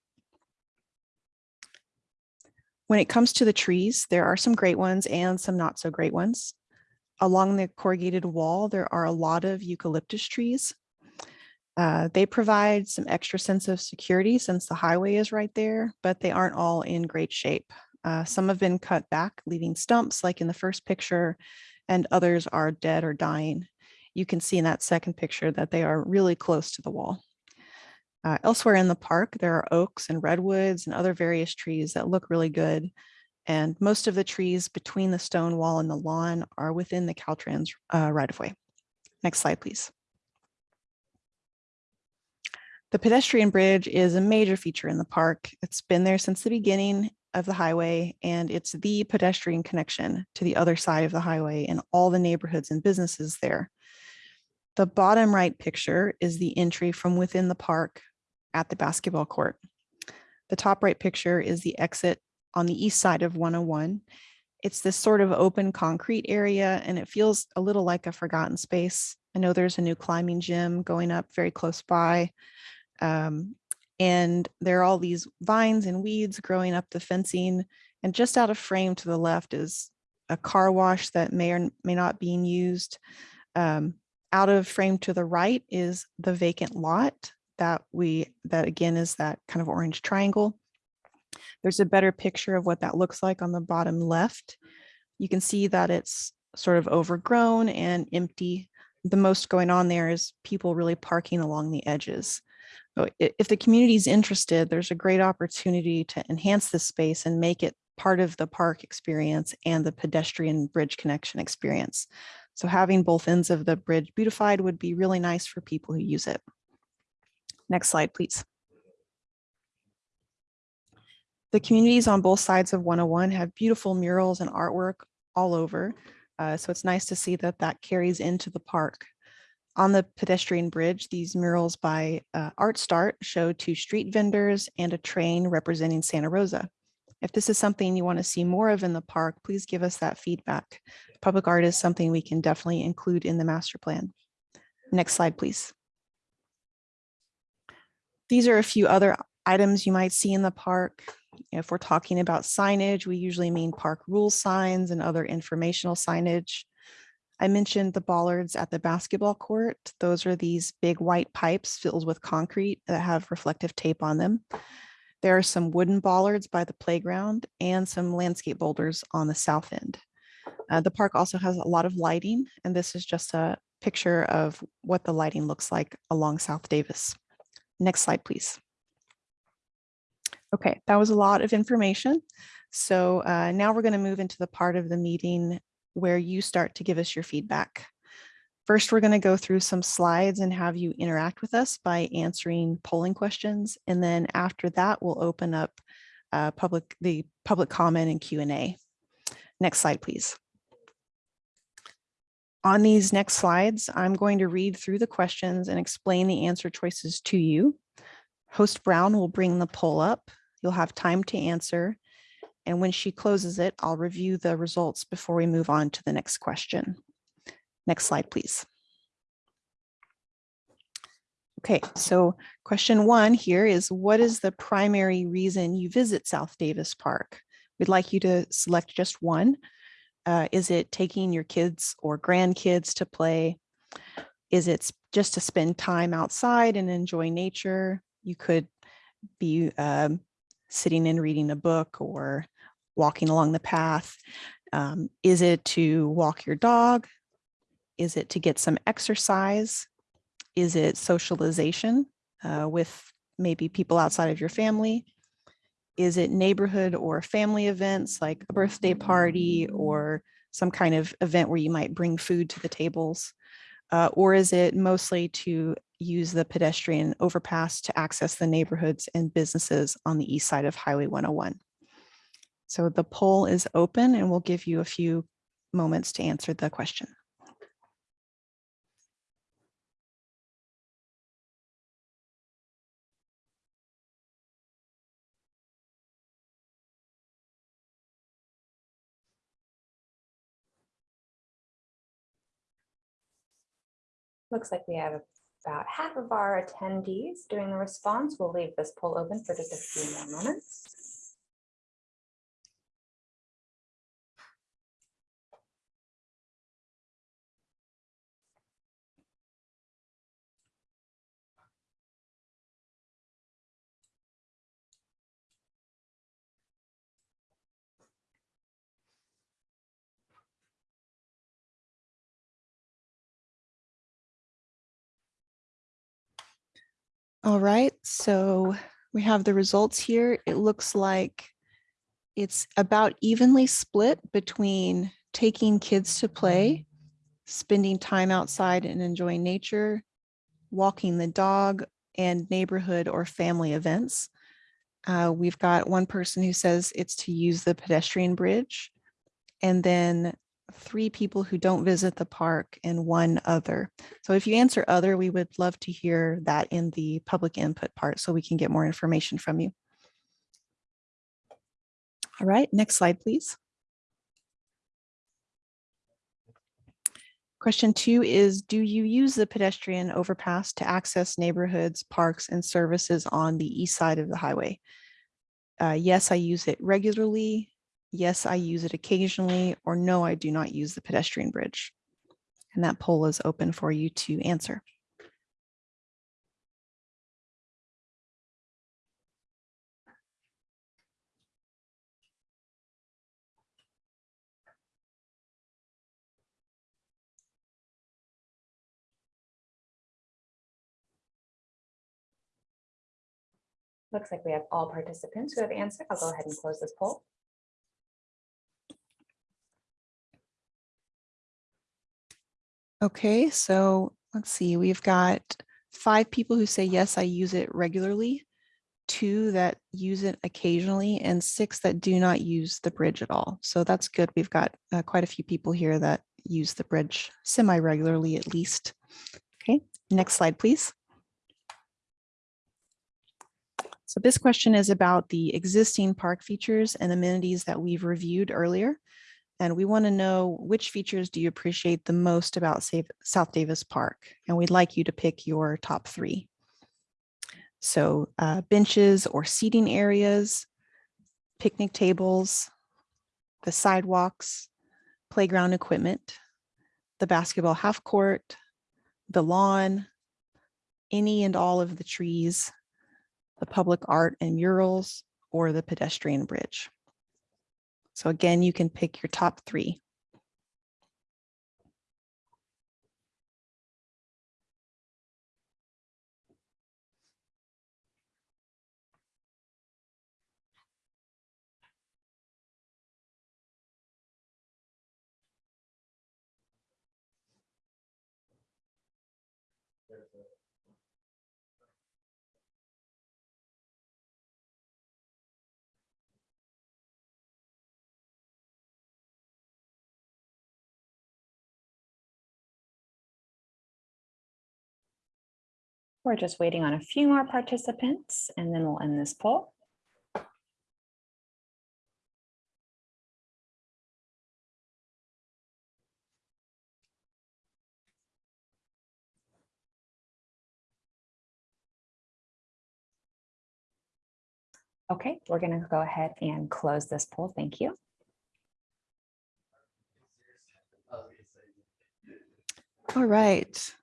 When it comes to the trees, there are some great ones and some not so great ones. Along the corrugated wall, there are a lot of eucalyptus trees. Uh, they provide some extra sense of security since the highway is right there, but they aren't all in great shape. Uh, some have been cut back, leaving stumps like in the first picture, and others are dead or dying. You can see in that second picture that they are really close to the wall. Uh, elsewhere in the park, there are oaks and redwoods and other various trees that look really good. And most of the trees between the stone wall and the lawn are within the Caltrans uh, right of way. Next slide, please. The pedestrian bridge is a major feature in the park. It's been there since the beginning of the highway and it's the pedestrian connection to the other side of the highway and all the neighborhoods and businesses there. The bottom right picture is the entry from within the park at the basketball court. The top right picture is the exit on the east side of 101. It's this sort of open concrete area and it feels a little like a forgotten space. I know there's a new climbing gym going up very close by. Um, and there are all these vines and weeds growing up the fencing. And just out of frame to the left is a car wash that may or may not be used. Um, out of frame to the right is the vacant lot that we, that again is that kind of orange triangle. There's a better picture of what that looks like on the bottom left. You can see that it's sort of overgrown and empty. The most going on there is people really parking along the edges. So if the community is interested, there's a great opportunity to enhance this space and make it part of the park experience and the pedestrian bridge connection experience. So having both ends of the bridge beautified would be really nice for people who use it. Next slide, please. The communities on both sides of 101 have beautiful murals and artwork all over. Uh, so it's nice to see that that carries into the park. On the pedestrian bridge, these murals by uh, Art Start show two street vendors and a train representing Santa Rosa. If this is something you want to see more of in the park, please give us that feedback. Public art is something we can definitely include in the master plan. Next slide, please. These are a few other items you might see in the park. If we're talking about signage, we usually mean park rule signs and other informational signage. I mentioned the bollards at the basketball court. Those are these big white pipes filled with concrete that have reflective tape on them. There are some wooden bollards by the playground and some landscape boulders on the south end. Uh, the park also has a lot of lighting, and this is just a picture of what the lighting looks like along South Davis. Next slide, please. Okay, that was a lot of information. So uh, now we're going to move into the part of the meeting where you start to give us your feedback. First, we're going to go through some slides and have you interact with us by answering polling questions. And then after that, we'll open up uh, public, the public comment and Q and A. Next slide, please. On these next slides, I'm going to read through the questions and explain the answer choices to you. Host Brown will bring the poll up. You'll have time to answer. And when she closes it, I'll review the results before we move on to the next question. Next slide, please. Okay, so question one here is what is the primary reason you visit South Davis Park? We'd like you to select just one. Uh, is it taking your kids or grandkids to play? Is it just to spend time outside and enjoy nature? You could be um, sitting and reading a book or walking along the path. Um, is it to walk your dog? Is it to get some exercise? Is it socialization uh, with maybe people outside of your family? Is it neighborhood or family events like a birthday party or some kind of event where you might bring food to the tables? Uh, or is it mostly to use the pedestrian overpass to access the neighborhoods and businesses on the east side of Highway 101? So the poll is open and we'll give you a few moments to answer the question. Looks like we have about half of our attendees doing the response. We'll leave this poll open for just a few more moments. All right, so we have the results here. It looks like it's about evenly split between taking kids to play, spending time outside and enjoying nature, walking the dog, and neighborhood or family events. Uh, we've got one person who says it's to use the pedestrian bridge, and then three people who don't visit the park and one other. So if you answer other, we would love to hear that in the public input part so we can get more information from you. All right, next slide, please. Question two is, do you use the pedestrian overpass to access neighborhoods, parks, and services on the east side of the highway? Uh, yes, I use it regularly. Yes, I use it occasionally, or no, I do not use the pedestrian bridge. And that poll is open for you to answer. Looks like we have all participants who have answered. I'll go ahead and close this poll. Okay, so let's see, we've got five people who say, yes, I use it regularly, two that use it occasionally, and six that do not use the bridge at all. So that's good. We've got uh, quite a few people here that use the bridge semi-regularly at least. Okay, next slide, please. So this question is about the existing park features and amenities that we've reviewed earlier. And we want to know which features do you appreciate the most about South Davis Park? And we'd like you to pick your top three. So uh, benches or seating areas, picnic tables, the sidewalks, playground equipment, the basketball half court, the lawn, any and all of the trees, the public art and murals, or the pedestrian bridge. So again, you can pick your top three. We're just waiting on a few more participants and then we'll end this poll. Okay, we're going to go ahead and close this poll. Thank you. All right.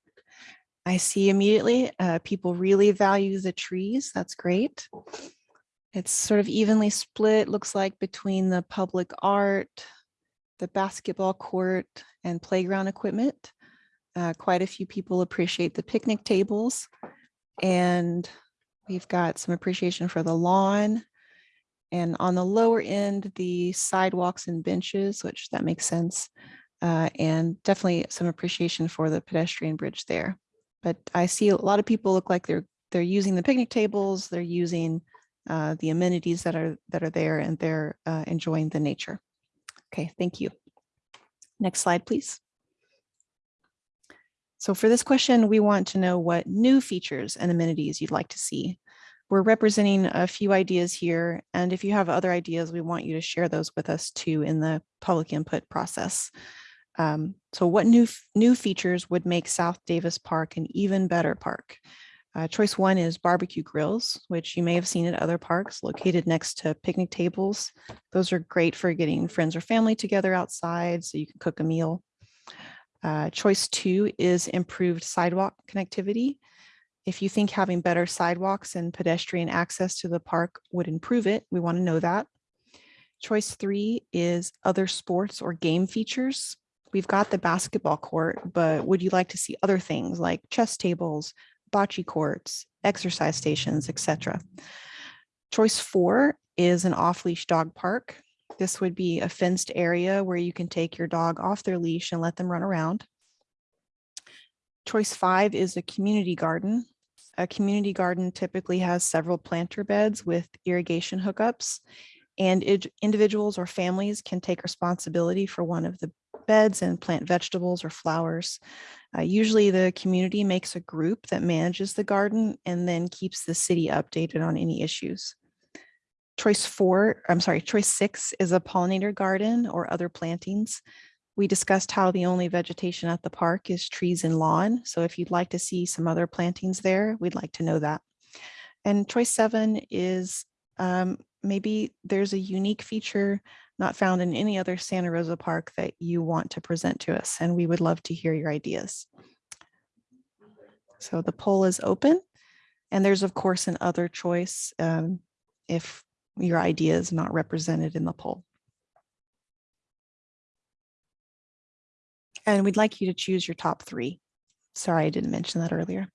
I see immediately, uh, people really value the trees. That's great. It's sort of evenly split, looks like between the public art, the basketball court and playground equipment. Uh, quite a few people appreciate the picnic tables. And we've got some appreciation for the lawn. And on the lower end, the sidewalks and benches, which that makes sense. Uh, and definitely some appreciation for the pedestrian bridge there. But I see a lot of people look like they're they're using the picnic tables, they're using uh, the amenities that are that are there, and they're uh, enjoying the nature. Okay, thank you. Next slide, please. So for this question, we want to know what new features and amenities you'd like to see. We're representing a few ideas here, and if you have other ideas, we want you to share those with us too in the public input process. Um, so what new new features would make South Davis Park an even better park? Uh, choice one is barbecue grills, which you may have seen at other parks located next to picnic tables. Those are great for getting friends or family together outside so you can cook a meal. Uh, choice two is improved sidewalk connectivity. If you think having better sidewalks and pedestrian access to the park would improve it, we want to know that. Choice three is other sports or game features we've got the basketball court, but would you like to see other things like chess tables, bocce courts, exercise stations, etc. Choice four is an off-leash dog park. This would be a fenced area where you can take your dog off their leash and let them run around. Choice five is a community garden. A community garden typically has several planter beds with irrigation hookups and individuals or families can take responsibility for one of the beds and plant vegetables or flowers. Uh, usually the community makes a group that manages the garden and then keeps the city updated on any issues. Choice four, I'm sorry, choice six is a pollinator garden or other plantings. We discussed how the only vegetation at the park is trees and lawn. So if you'd like to see some other plantings there, we'd like to know that. And choice seven is um, maybe there's a unique feature not found in any other Santa Rosa park that you want to present to us, and we would love to hear your ideas. So the poll is open, and there's of course an other choice um, if your idea is not represented in the poll. And we'd like you to choose your top three. Sorry, I didn't mention that earlier.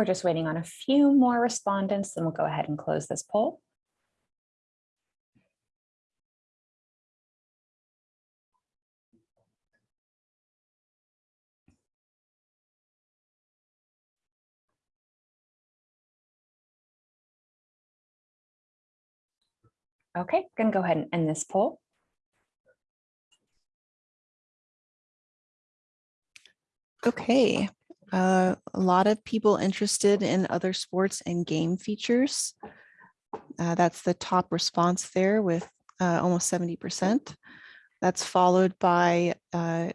We're just waiting on a few more respondents, then we'll go ahead and close this poll. Okay, gonna go ahead and end this poll. Okay, uh, a lot of people interested in other sports and game features. Uh, that's the top response there with uh, almost 70%. That's followed by uh,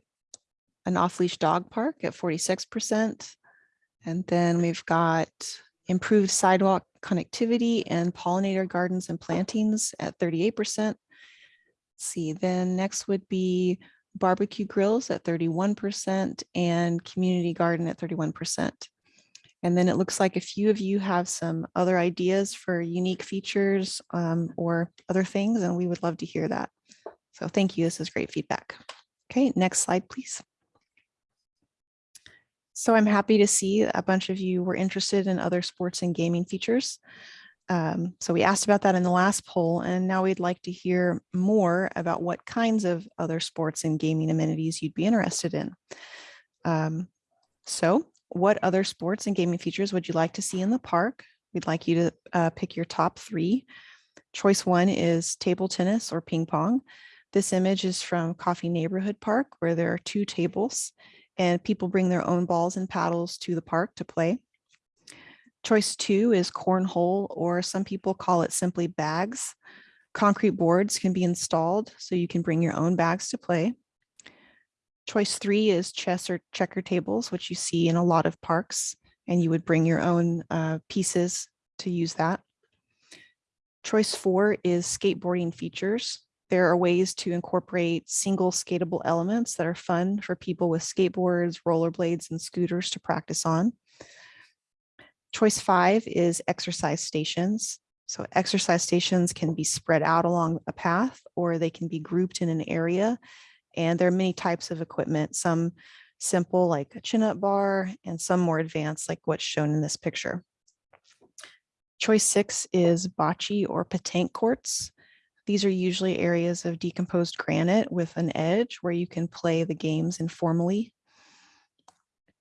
an off-leash dog park at 46%. And then we've got improved sidewalk connectivity and pollinator gardens and plantings at 38%. Let's see, then next would be barbecue grills at 31% and community garden at 31%. And then it looks like a few of you have some other ideas for unique features um, or other things, and we would love to hear that. So thank you. This is great feedback. Okay, next slide, please. So I'm happy to see a bunch of you were interested in other sports and gaming features. Um, so we asked about that in the last poll, and now we'd like to hear more about what kinds of other sports and gaming amenities you'd be interested in. Um, so what other sports and gaming features would you like to see in the park? We'd like you to uh, pick your top three. Choice one is table tennis or ping pong. This image is from Coffey Neighborhood Park, where there are two tables and people bring their own balls and paddles to the park to play. Choice two is cornhole, or some people call it simply bags. Concrete boards can be installed so you can bring your own bags to play. Choice three is chess or checker tables, which you see in a lot of parks, and you would bring your own uh, pieces to use that. Choice four is skateboarding features. There are ways to incorporate single skatable elements that are fun for people with skateboards, rollerblades, and scooters to practice on. Choice five is exercise stations. So exercise stations can be spread out along a path or they can be grouped in an area. And there are many types of equipment, some simple like a chin-up bar and some more advanced like what's shown in this picture. Choice six is bocce or petanque courts. These are usually areas of decomposed granite with an edge where you can play the games informally.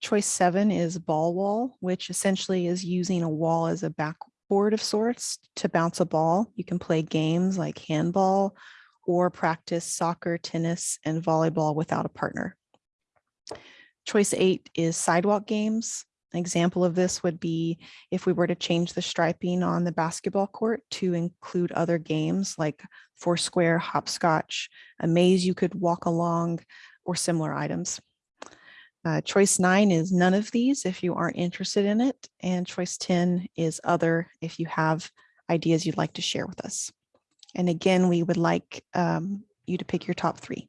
Choice seven is ball wall, which essentially is using a wall as a backboard of sorts to bounce a ball. You can play games like handball or practice soccer, tennis, and volleyball without a partner. Choice eight is sidewalk games. An example of this would be if we were to change the striping on the basketball court to include other games like foursquare, hopscotch, a maze you could walk along, or similar items. Uh, choice nine is none of these if you aren't interested in it. And choice 10 is other if you have ideas you'd like to share with us. And again, we would like um, you to pick your top three.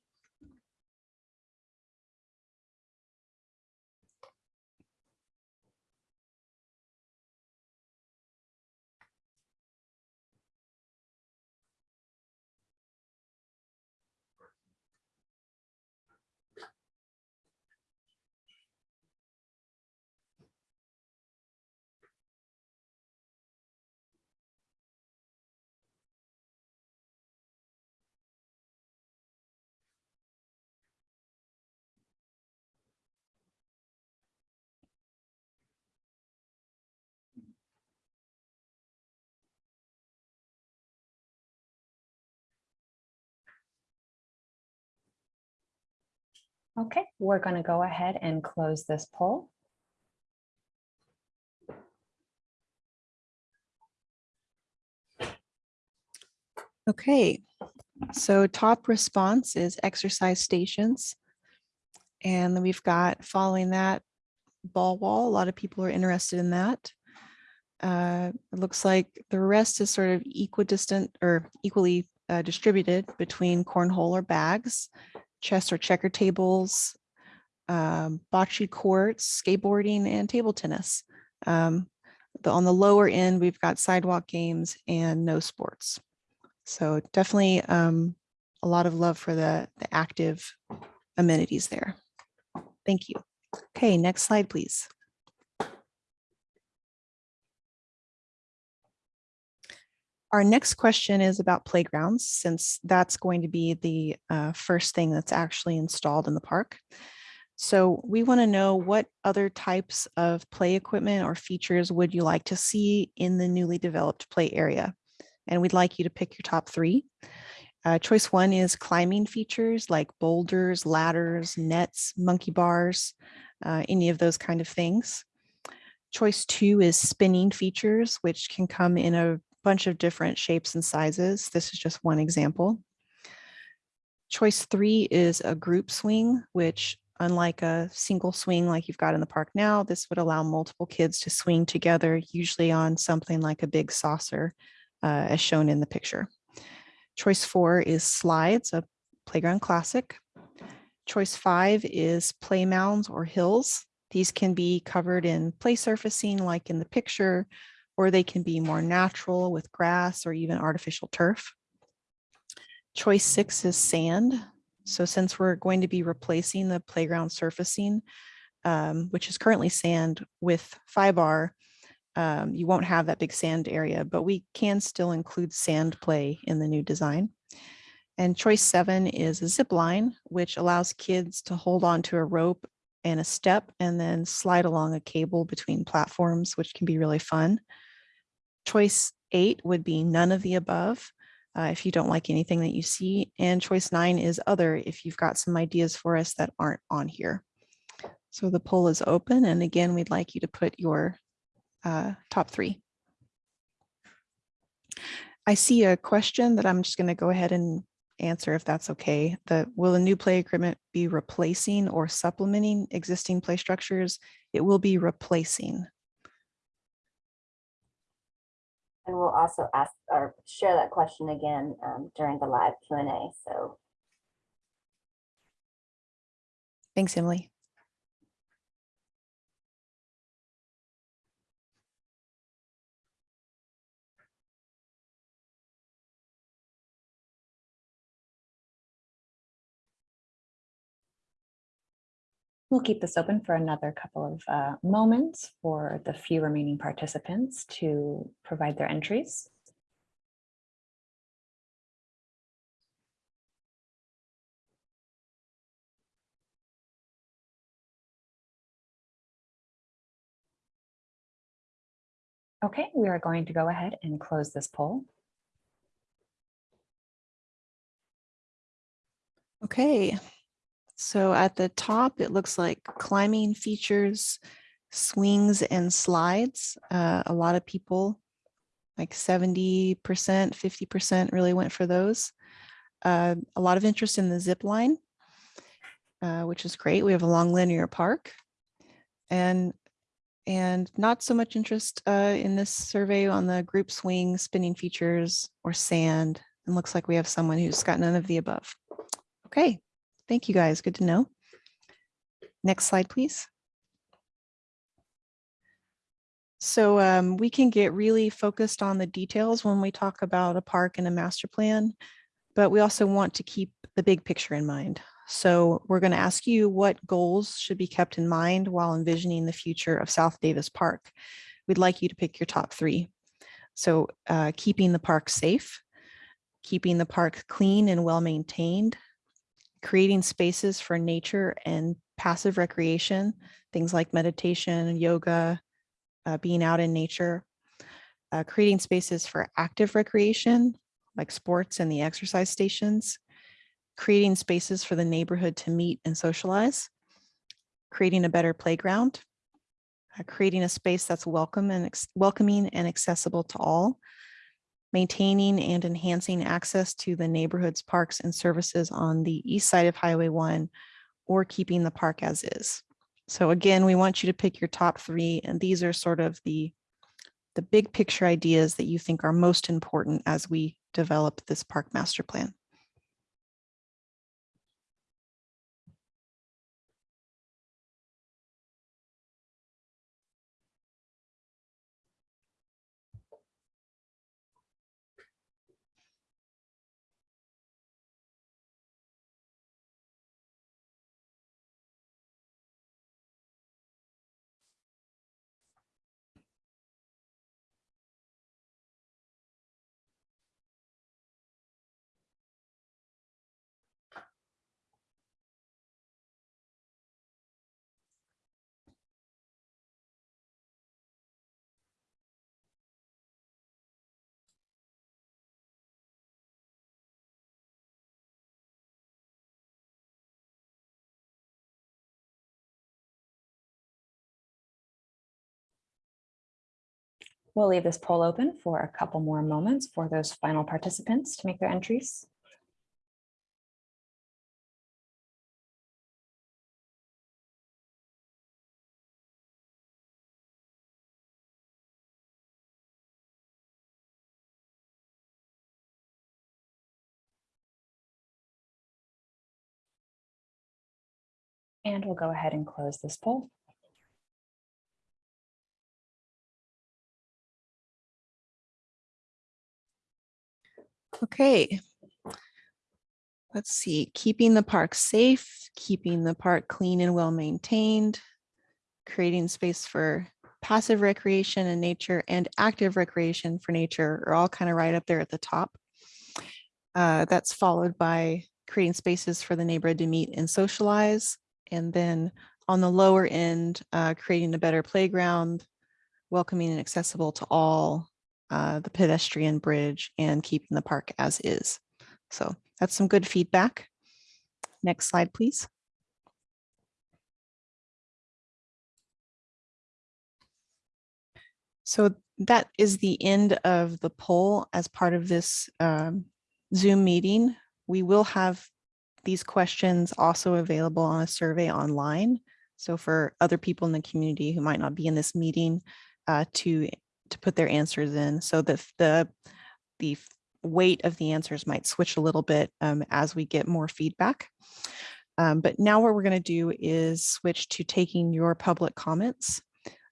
Okay, we're going to go ahead and close this poll. Okay, so top response is exercise stations. And we've got following that ball wall. A lot of people are interested in that. Uh, it looks like the rest is sort of equidistant or equally uh, distributed between cornhole or bags, chess or checker tables, um, bocce courts, skateboarding, and table tennis. Um, the, on the lower end, we've got sidewalk games and no sports. So definitely um, a lot of love for the, the active amenities there. Thank you. Okay, next slide, please. Our next question is about playgrounds, since that's going to be the uh, first thing that's actually installed in the park. So we want to know what other types of play equipment or features would you like to see in the newly developed play area? And we'd like you to pick your top three. Uh, choice one is climbing features like boulders, ladders, nets, monkey bars, uh, any of those kind of things. Choice two is spinning features, which can come in a bunch of different shapes and sizes. This is just one example. Choice three is a group swing, which unlike a single swing like you've got in the park now, this would allow multiple kids to swing together, usually on something like a big saucer, uh, as shown in the picture. Choice four is slides, a playground classic. Choice five is play mounds or hills. These can be covered in play surfacing like in the picture, or they can be more natural with grass or even artificial turf. Choice six is sand. So since we're going to be replacing the playground surfacing, um, which is currently sand with FIBAR, um, you won't have that big sand area, but we can still include sand play in the new design. And choice seven is a zip line, which allows kids to hold on to a rope and a step and then slide along a cable between platforms, which can be really fun. Choice eight would be none of the above uh, if you don't like anything that you see. And choice nine is other if you've got some ideas for us that aren't on here. So the poll is open. And again, we'd like you to put your uh, top three. I see a question that I'm just going to go ahead and answer if that's okay. The will a new play agreement be replacing or supplementing existing play structures? It will be replacing. And we'll also ask or share that question again um, during the live Q and A. So Thanks, Emily. We'll keep this open for another couple of uh, moments for the few remaining participants to provide their entries. Okay, we are going to go ahead and close this poll. Okay, so at the top, it looks like climbing features, swings and slides. Uh, a lot of people, like 70%, 50% really went for those. Uh, a lot of interest in the zip line, uh, which is great. We have a long linear park. And, and not so much interest uh, in this survey on the group swing, spinning features, or sand. And looks like we have someone who's got none of the above. Okay, thank you guys. Good to know. Next slide, please. So um, we can get really focused on the details when we talk about a park and a master plan, but we also want to keep the big picture in mind. So we're going to ask you what goals should be kept in mind while envisioning the future of South Davis Park. We'd like you to pick your top three. So uh, keeping the park safe, keeping the park clean and well maintained, creating spaces for nature and passive recreation, things like meditation, yoga, uh, being out in nature, uh, creating spaces for active recreation, like sports and the exercise stations, creating spaces for the neighborhood to meet and socialize, creating a better playground, uh, creating a space that's welcome and welcoming and accessible to all, maintaining and enhancing access to the neighborhood's parks and services on the east side of Highway 1 or keeping the park as is. So again, we want you to pick your top three, and these are sort of the, the big picture ideas that you think are most important as we develop this park master plan. We'll leave this poll open for a couple more moments for those final participants to make their entries. And we'll go ahead and close this poll. Okay. let's see, keeping the park safe, keeping the park clean and well maintained, creating space for passive recreation and nature and active recreation for nature are all kind of right up there at the top. Uh, that's followed by creating spaces for the neighborhood to meet and socialize. And then on the lower end, uh, creating a better playground, welcoming and accessible to all, uh, the pedestrian bridge and keeping the park as is. So that's some good feedback. Next slide, please. So that is the end of the poll as part of this um, Zoom meeting. We will have these questions also available on a survey online. So for other people in the community who might not be in this meeting uh, to, to put their answers in. So the, the, the weight of the answers might switch a little bit um, as we get more feedback. Um, but now what we're going to do is switch to taking your public comments.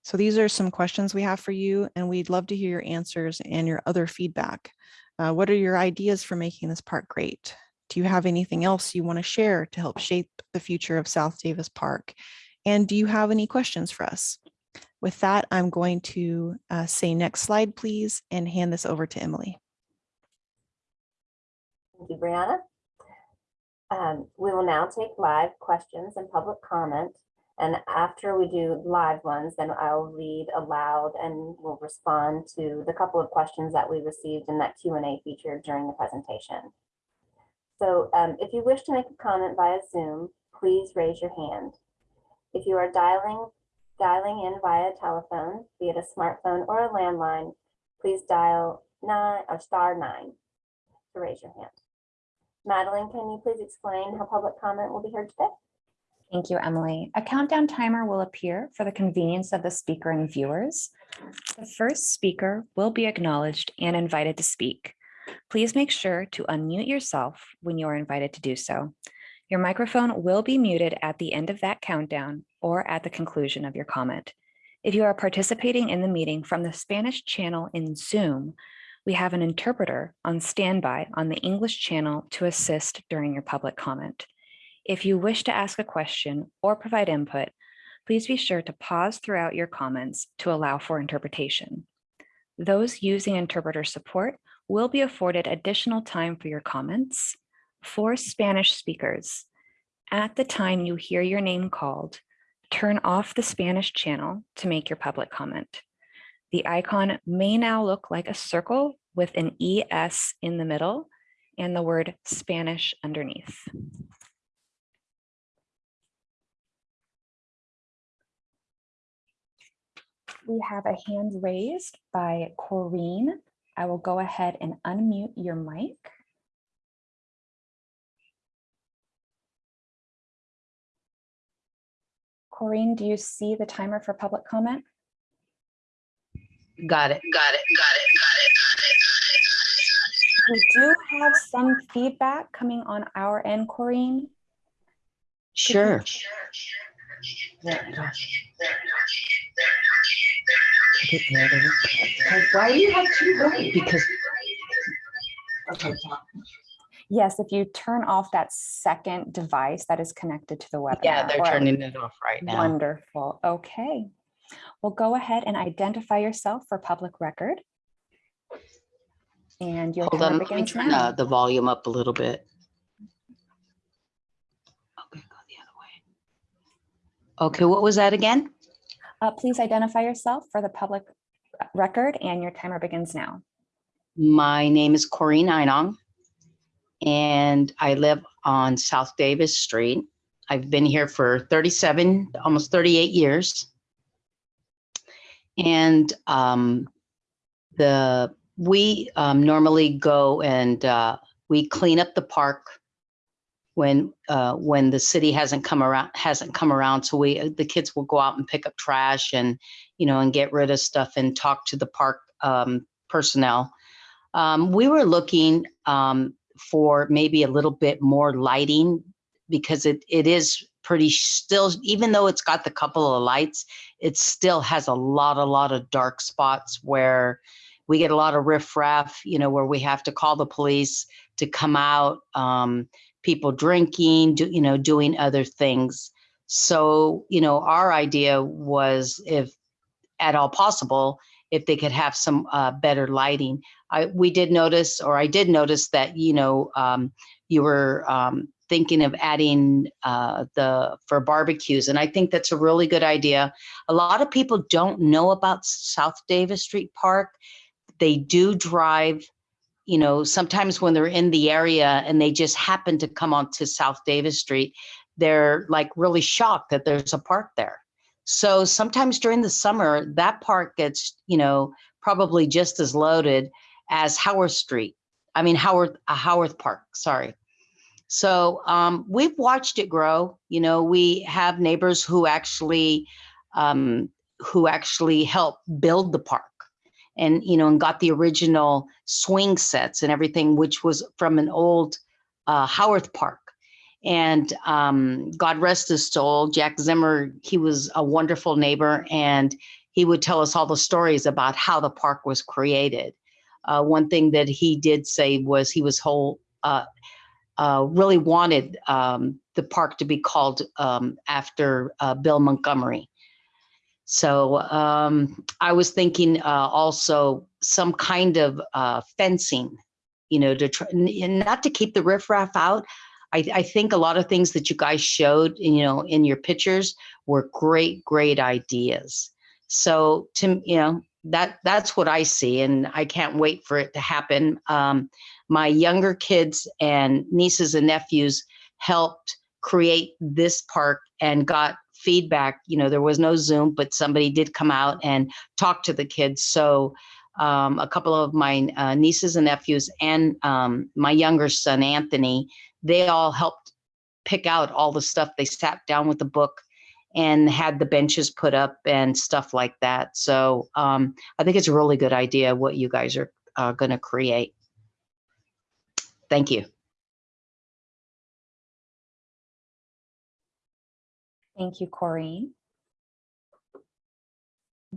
So these are some questions we have for you, and we'd love to hear your answers and your other feedback. Uh, what are your ideas for making this park great? Do you have anything else you want to share to help shape the future of South Davis Park? And do you have any questions for us? With that, I'm going to uh, say next slide, please, and hand this over to Emily. Thank you, Brianna. Um, we will now take live questions and public comment. And after we do live ones, then I'll read aloud and we'll respond to the couple of questions that we received in that Q and A feature during the presentation. So um, if you wish to make a comment via Zoom, please raise your hand. If you are dialing, dialing in via telephone, be it a smartphone or a landline, please dial nine or star nine to raise your hand. Madeline, can you please explain how public comment will be heard today? Thank you, Emily. A countdown timer will appear for the convenience of the speaker and viewers. The first speaker will be acknowledged and invited to speak. Please make sure to unmute yourself when you are invited to do so. Your microphone will be muted at the end of that countdown or at the conclusion of your comment. If you are participating in the meeting from the Spanish channel in Zoom, we have an interpreter on standby on the English channel to assist during your public comment. If you wish to ask a question or provide input, please be sure to pause throughout your comments to allow for interpretation. Those using interpreter support will be afforded additional time for your comments. For Spanish speakers, at the time you hear your name called, turn off the Spanish channel to make your public comment. The icon may now look like a circle with an ES in the middle and the word Spanish underneath. We have a hand raised by Corrine. I will go ahead and unmute your mic. Corrine, do you see the timer for public comment? Got it, got it, got it, got it, We do have some feedback coming on our end, Corrine. Sure. Why do you have two going? Because. Okay, Yes, if you turn off that second device that is connected to the webinar. yeah, they're turning it off right now. Wonderful. Okay. Well, go ahead and identify yourself for public record. And your Hold on, let me turn uh, the volume up a little bit. Okay, go the other way. Okay, what was that again? Uh, Please identify yourself for the public record and your timer begins now. My name is Corrine Einong. And I live on South Davis Street. I've been here for 37, almost 38 years. And um, the, we um, normally go and uh, we clean up the park when, uh, when the city hasn't come around, hasn't come around. So we, the kids will go out and pick up trash and, you know, and get rid of stuff and talk to the park um, personnel. Um, we were looking um, for maybe a little bit more lighting because it, it is pretty still, even though it's got the couple of lights, it still has a lot, a lot of dark spots where we get a lot of riffraff, you know, where we have to call the police to come out um, people drinking, do, you know, doing other things. So, you know, our idea was if at all possible, if they could have some uh, better lighting. I, we did notice, or I did notice that, you know, um, you were um, thinking of adding uh, the, for barbecues. And I think that's a really good idea. A lot of people don't know about South Davis Street Park. They do drive, you know, sometimes when they're in the area and they just happen to come onto South Davis Street, they're like really shocked that there's a park there. So sometimes during the summer, that park gets, you know, probably just as loaded as Howard Street. I mean, Howard, uh, Howard Park, sorry. So um, we've watched it grow. You know, we have neighbors who actually, um, who actually help build the park and, you know, and got the original swing sets and everything, which was from an old uh, Howard Park. And um, God rest his soul, Jack Zimmer, he was a wonderful neighbor and he would tell us all the stories about how the park was created. Uh, one thing that he did say was he was whole, uh, uh, really wanted um, the park to be called um, after uh, Bill Montgomery. So um, I was thinking uh, also some kind of uh, fencing, you know, to try, not to keep the riffraff out, I, I think a lot of things that you guys showed, you know, in your pictures were great, great ideas. So to, you know, that that's what I see and I can't wait for it to happen. Um, my younger kids and nieces and nephews helped create this park and got feedback. You know, there was no Zoom, but somebody did come out and talk to the kids. So um, a couple of my uh, nieces and nephews and um, my younger son, Anthony, they all helped pick out all the stuff. They sat down with the book and had the benches put up and stuff like that. So um, I think it's a really good idea what you guys are uh, going to create. Thank you. Thank you, Corrine.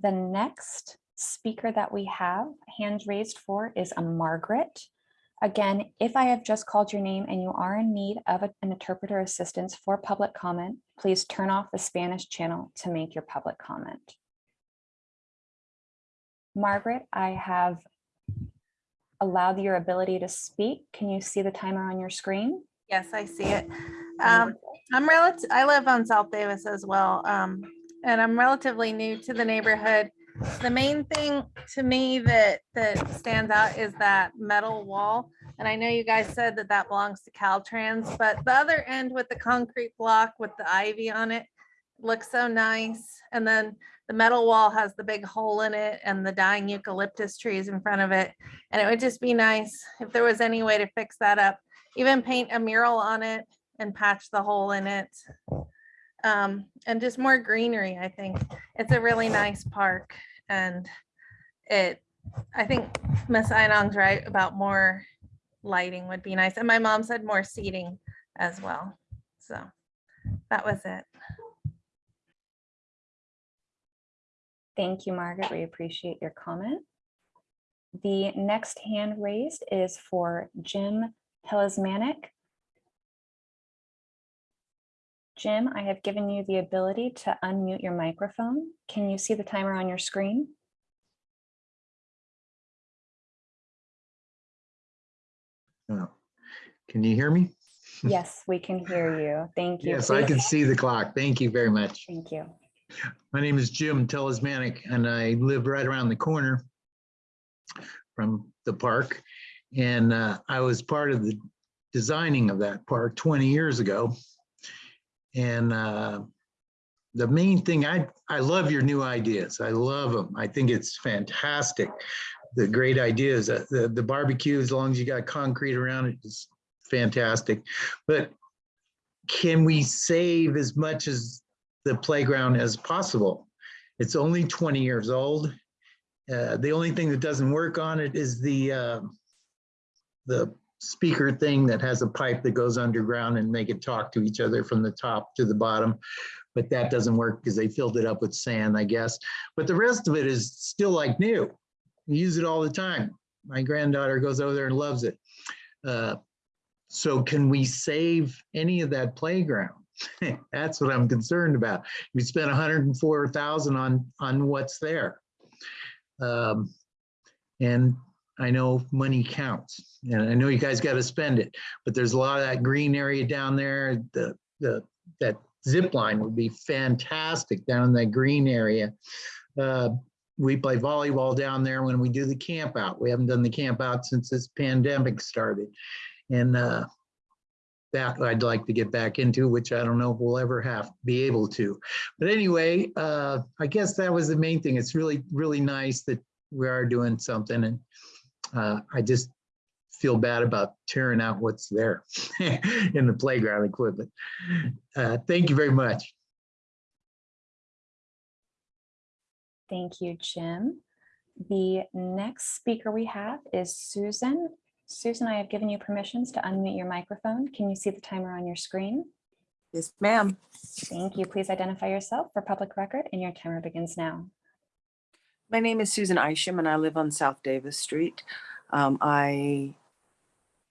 The next speaker that we have hand raised for is a Margaret. Again, if I have just called your name and you are in need of an interpreter assistance for public comment, please turn off the Spanish channel to make your public comment. Margaret, I have allowed your ability to speak. Can you see the timer on your screen? Yes, I see it. Um, I'm relative, I live on South Davis as well. Um, and I'm relatively new to the neighborhood. The main thing to me that, that stands out is that metal wall. And I know you guys said that that belongs to Caltrans, but the other end with the concrete block with the ivy on it looks so nice. And then the metal wall has the big hole in it and the dying eucalyptus trees in front of it. And it would just be nice if there was any way to fix that up even paint a mural on it and patch the hole in it. Um, and just more greenery, I think. It's a really nice park and it, I think Miss Einong's right about more lighting would be nice. And my mom said more seating as well. So that was it. Thank you, Margaret. We appreciate your comment. The next hand raised is for Jim Telesmanic. Jim, I have given you the ability to unmute your microphone. Can you see the timer on your screen? Oh, Can you hear me? Yes, we can hear you. Thank you. Yes, I can see the clock. Thank you very much. Thank you. My name is Jim Telesmanic and I live right around the corner from the park. And uh, I was part of the designing of that park 20 years ago. And uh, the main thing, I, I love your new ideas. I love them. I think it's fantastic. The great ideas, the, the barbecue, as long as you got concrete around it, is fantastic. But can we save as much as the playground as possible? It's only 20 years old. Uh, the only thing that doesn't work on it is the uh, the speaker thing that has a pipe that goes underground and make it talk to each other from the top to the bottom. But that doesn't work because they filled it up with sand, I guess. But the rest of it is still like new. We use it all the time. My granddaughter goes over there and loves it. Uh, So can we save any of that playground? That's what I'm concerned about. We spent hundred and four thousand on, on what's there. Um, And I know money counts, and I know you guys got to spend it, but there's a lot of that green area down there, the, the, that zip line would be fantastic down in that green area. Uh, We play volleyball down there when we do the camp out. We haven't done the camp out since this pandemic started. And uh, that I'd like to get back into, which I don't know if we'll ever have, be able to. But anyway, uh, I guess that was the main thing. It's really, really nice that we are doing something and uh, I just feel bad about tearing out what's there in the playground equipment. Uh, Thank you very much. Thank you, Jim. The next speaker we have is Susan. Susan, I have given you permissions to unmute your microphone. Can you see the timer on your screen? Yes, ma'am. Thank you. Please identify yourself for public record and your timer begins now. My name is Susan Isham and I live on South Davis Street. Um, I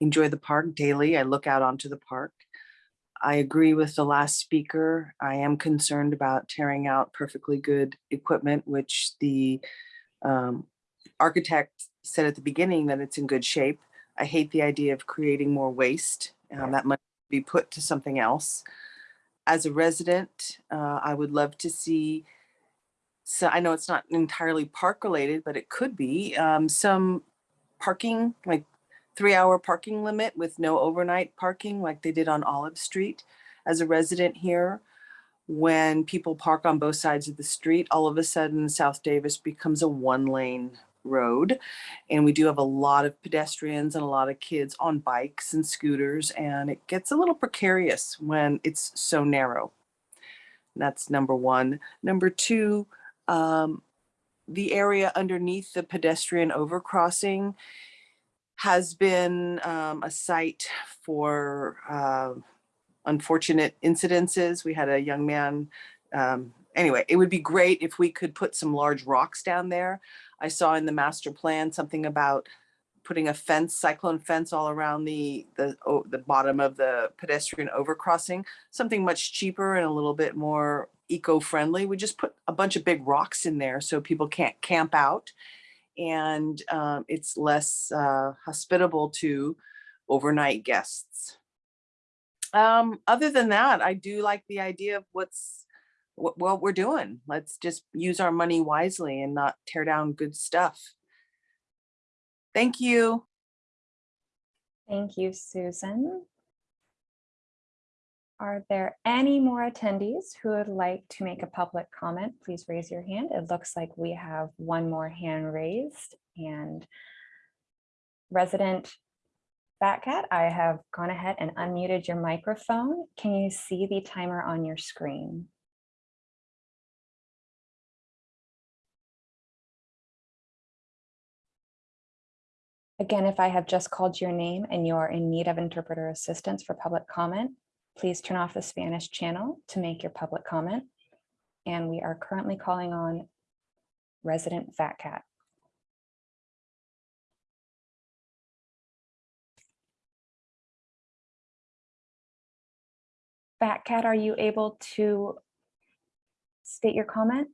enjoy the park daily. I look out onto the park. I agree with the last speaker. I am concerned about tearing out perfectly good equipment, which the um, architect said at the beginning that it's in good shape. I hate the idea of creating more waste. Um, that might be put to something else. As a resident, uh, I would love to see so I know it's not entirely park related, but it could be um, some parking, like three hour parking limit with no overnight parking like they did on Olive Street. As a resident here, when people park on both sides of the street, all of a sudden South Davis becomes a one lane road. And we do have a lot of pedestrians and a lot of kids on bikes and scooters, and it gets a little precarious when it's so narrow. That's number one. Number two, um, the area underneath the pedestrian overcrossing has been um, a site for uh, unfortunate incidences. We had a young man. Um, anyway, it would be great if we could put some large rocks down there. I saw in the master plan something about putting a fence, cyclone fence all around the the oh, the bottom of the pedestrian overcrossing. Something much cheaper and a little bit more eco-friendly. We just put a bunch of big rocks in there so people can't camp out, and um, it's less uh, hospitable to overnight guests. Um, other than that, I do like the idea of what's what, what we're doing. Let's just use our money wisely and not tear down good stuff. Thank you. Thank you, Susan. Are there any more attendees who would like to make a public comment? Please raise your hand. It looks like we have one more hand raised and resident Batcat, I have gone ahead and unmuted your microphone. Can you see the timer on your screen? Again, if I have just called your name and you're in need of interpreter assistance for public comment, please turn off the Spanish channel to make your public comment. And we are currently calling on resident Fat Cat. Fat Cat, are you able to state your comment?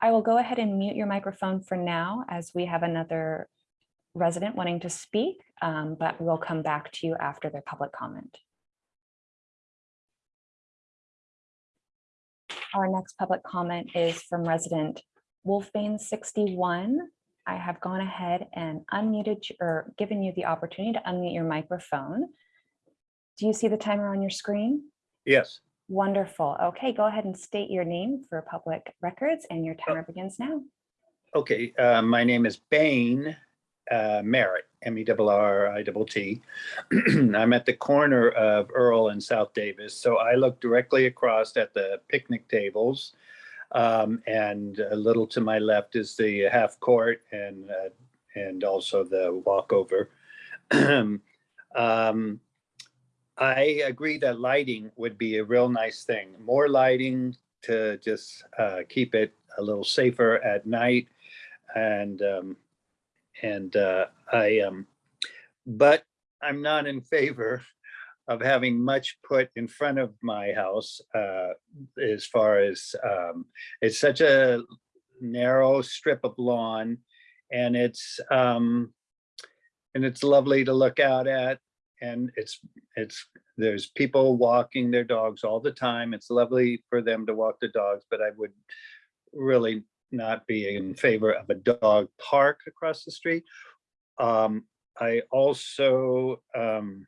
I will go ahead and mute your microphone for now as we have another resident wanting to speak, um, but we'll come back to you after their public comment. Our next public comment is from resident Wolfbane 61. I have gone ahead and unmuted or given you the opportunity to unmute your microphone. Do you see the timer on your screen? Yes, Wonderful. Okay, go ahead and state your name for public records and your timer begins now. okay, uh, my name is Bain uh, Merritt, M E R R I T T. I'm at the corner of Earl and South Davis, so I look directly across at the picnic tables. Um, And a little to my left is the half court and, uh, and also the walkover. Um, I agree that lighting would be a real nice thing. More lighting to just uh, keep it a little safer at night. And um, And uh, I, um, but I'm not in favor of having much put in front of my house uh, as far as, um, it's such a narrow strip of lawn and it's, um, and it's lovely to look out at. And it's, it's, there's people walking their dogs all the time. It's lovely for them to walk the dogs, but I would really not be in favor of a dog park across the street. Um, I also, um,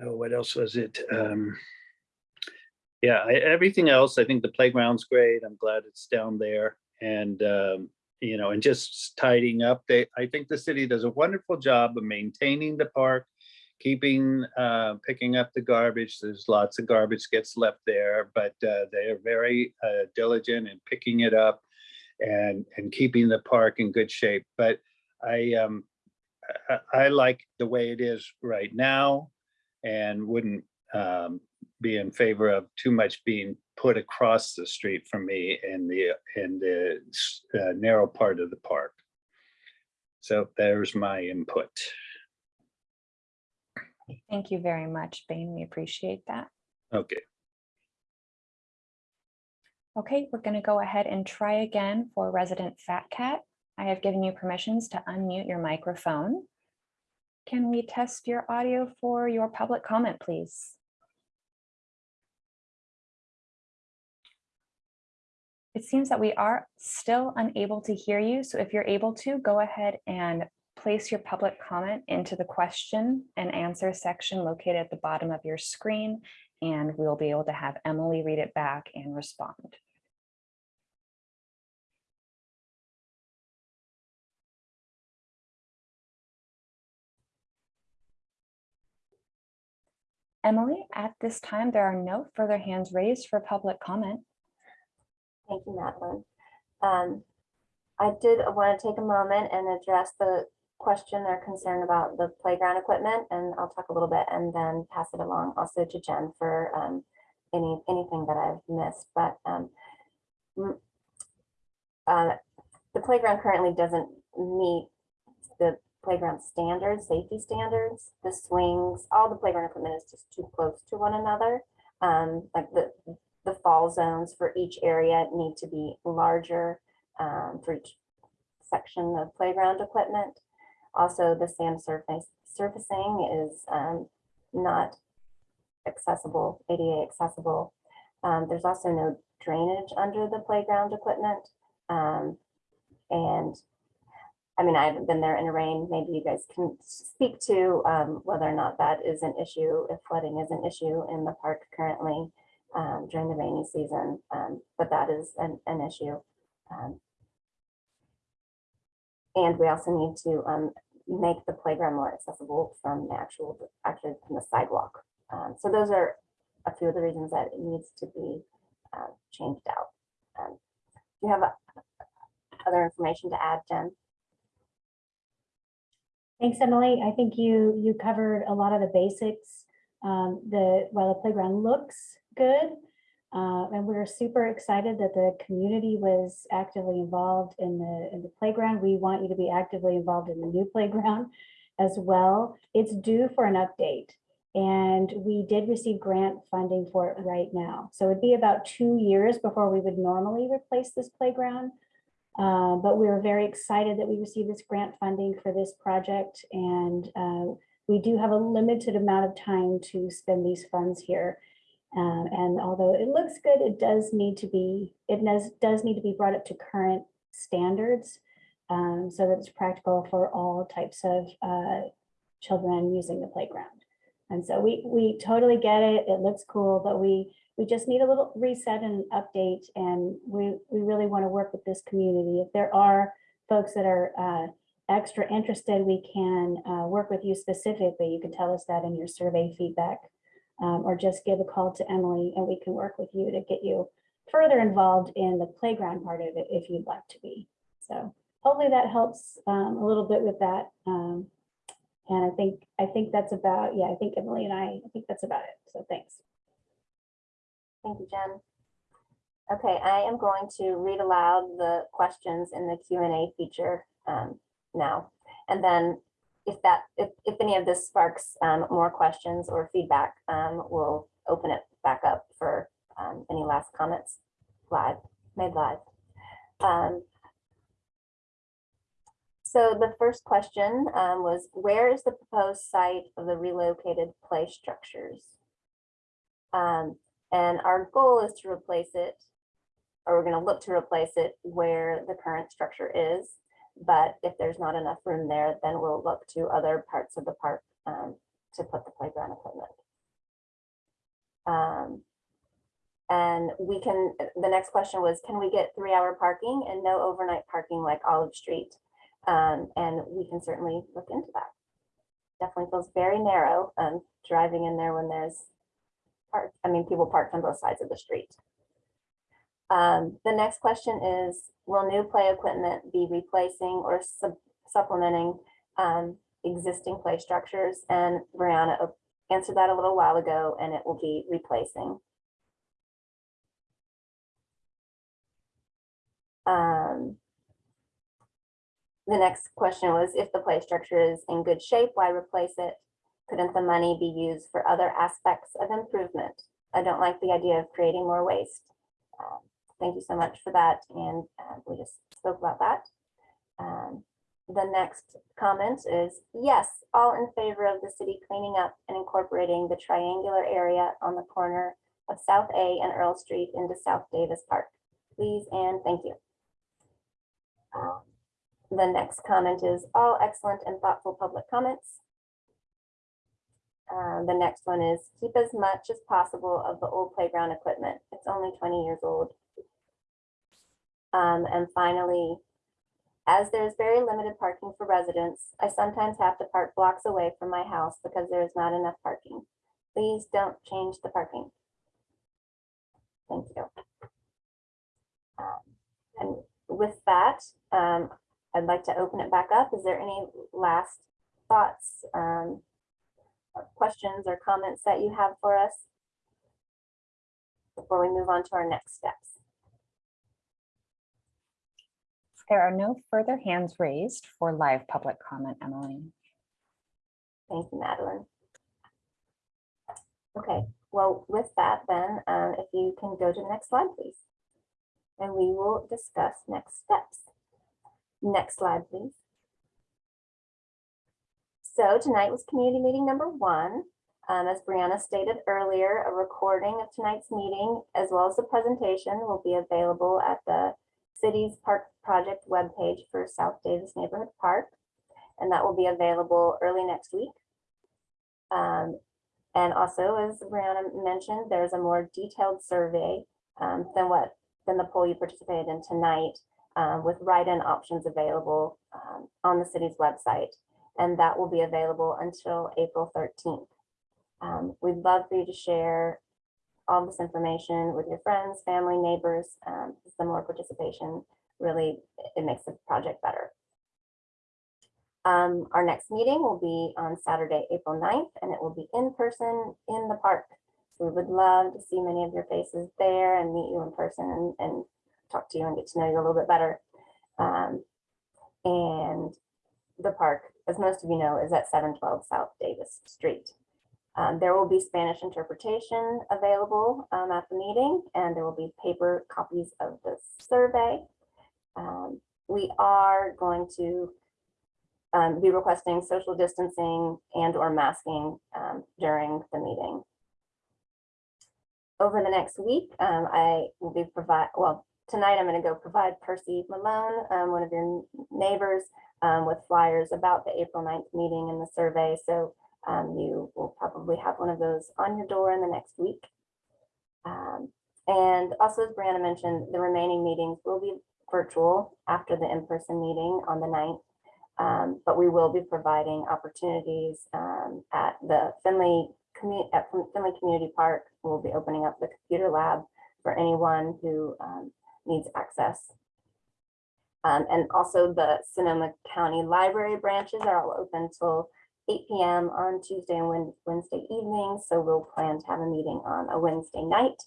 oh, what else was it? Um, yeah, I, everything else, I think the playground's great. I'm glad it's down there and, um, you know, and just tidying up. They, I think the city does a wonderful job of maintaining the park, keeping, uh, picking up the garbage. There's lots of garbage gets left there, but, uh, they are very, uh, diligent in picking it up and, and keeping the park in good shape. But I, um, I, I like the way it is right now and wouldn't, um, be in favor of too much being put across the street from me in the, in the uh, narrow part of the park. So there's my input. Thank you very much, Bain. We appreciate that. Okay. Okay, we're going to go ahead and try again for resident Fat Cat. I have given you permissions to unmute your microphone. Can we test your audio for your public comment, please? It seems that we are still unable to hear you, so if you're able to, go ahead and place your public comment into the question and answer section located at the bottom of your screen, and we'll be able to have Emily read it back and respond. Emily, at this time, there are no further hands raised for public comment. Thank you, Madeline. Um, I did want to take a moment and address the question or concern about the playground equipment, and I'll talk a little bit and then pass it along also to Jen for um, any, anything that I've missed, but um, uh, the playground currently doesn't meet the playground standards, safety standards, the swings, all the playground equipment is just too close to one another. Um, like the, the fall zones for each area need to be larger um, for each section of playground equipment. Also, the sand surface surfacing is um, not accessible, ADA accessible. Um, there's also no drainage under the playground equipment. Um, and I mean, I haven't been there in the rain. Maybe you guys can speak to um, whether or not that is an issue, if flooding is an issue in the park currently um, during the rainy season, um, but that is an, an issue. Um, and we also need to um, make the playground more accessible from the actual, actually from the sidewalk. Um, so those are a few of the reasons that it needs to be uh, changed out. Um, do you have uh, other information to add, Jen? Thanks, Emily. I think you, you covered a lot of the basics. Um, the, while the playground looks good, uh, and we're super excited that the community was actively involved in the, in the playground. We want you to be actively involved in the new playground as well. It's due for an update. And we did receive grant funding for it right now. So it'd be about two years before we would normally replace this playground. Uh, but we were very excited that we received this grant funding for this project. And uh, we do have a limited amount of time to spend these funds here. Um, and although it looks good, it does need to be, it does, does need to be brought up to current standards um, so that it's practical for all types of uh, children using the playground. And so we, we totally get it. It looks cool, but we, we just need a little reset and update. And we, we really want to work with this community. If there are folks that are uh, extra interested, we can uh, work with you specifically. You can tell us that in your survey feedback um, or just give a call to Emily and we can work with you to get you further involved in the playground part of it if you'd like to be. So hopefully that helps um, a little bit with that. Um, and I think, I think that's about, yeah, I think Emily and I, I think that's about it. So thanks. Thank you, Jen. Okay, I am going to read aloud the questions in the Q and A feature um, now. And then if that, if, if any of this sparks um, more questions or feedback, um, we'll open it back up for um, any last comments live, made live. Um, So the first question um, was, where is the proposed site of the relocated play structures? Um, And our goal is to replace it, or we're gonna look to replace it where the current structure is. But if there's not enough room there, then we'll look to other parts of the park um, to put the playground equipment. Um, And we can, the next question was, can we get three-hour parking and no overnight parking like Olive Street? Um, And we can certainly look into that. Definitely feels very narrow, um, driving in there when there's park, I mean, people parked on both sides of the street. Um, the next question is, will new play equipment be replacing or sup- supplementing um, existing play structures? And Brianna answered that a little while ago, and it will be replacing. Um, the next question was, if the play structure is in good shape, why replace it? Couldn't the money be used for other aspects of improvement? I don't like the idea of creating more waste. Um, Thank you so much for that, and uh, we just spoke about that. Um, The next comment is, yes, all in favor of the city cleaning up and incorporating the triangular area on the corner of South A and Earl Street into South Davis Park. Please and thank you. Um, The next comment is all excellent and thoughtful public comments. Uh, the next one is keep as much as possible of the old playground equipment. It's only twenty years old. Um, and finally, as there's very limited parking for residents, I sometimes have to park blocks away from my house because there is not enough parking. Please don't change the parking. Thank you. Um, And with that, um, I'd like to open it back up. Is there any last thoughts, um, or questions or comments that you have for us? Before we move on to our next steps. There are no further hands raised for live public comment, Emily. Thank you, Madeline. Okay, well, with that then, um, if you can go to the next slide, please. And we will discuss next steps. Next slide, please. So tonight was community meeting number one. Um, as Brianna stated earlier, a recording of tonight's meeting as well as the presentation will be available at the city's park project webpage for South Davis Neighborhood Park. And that will be available early next week. Um, and also, as Brianna mentioned, there's a more detailed survey um, than what, than the poll you participated in tonight um, with write-in options available um, on the city's website. And that will be available until April 13th. Um, We'd love for you to share all this information with your friends, family, neighbors. Um, more participation, really, it makes the project better. Um, our next meeting will be on Saturday, April 9th, and it will be in person in the park. So we would love to see many of your faces there and meet you in person and, and talk to you and get to know you a little bit better. Um, and the park, as most of you know, is at 712 South Davis Street. Um, there will be Spanish interpretation available um, at the meeting, and there will be paper copies of the survey. Um, we are going to um, be requesting social distancing and or masking um, during the meeting. Over the next week, um, I will be provide, well, tonight I'm going to go provide Percy Malone, one of your neighbors, with flyers about the April 9th meeting and the survey. So um, you will probably have one of those on your door in the next week. Um, and also, as Brianna mentioned, the remaining meetings will be virtual after the in-person meeting on the 9th. Um, but we will be providing opportunities um, at the Finley community at Finley Community Park. We'll be opening up the computer lab for anyone who um, needs access. Um, and also the Sonoma County Library branches are all open till 8 PM on Tuesday and Wednesday evenings. So we'll plan to have a meeting on a Wednesday night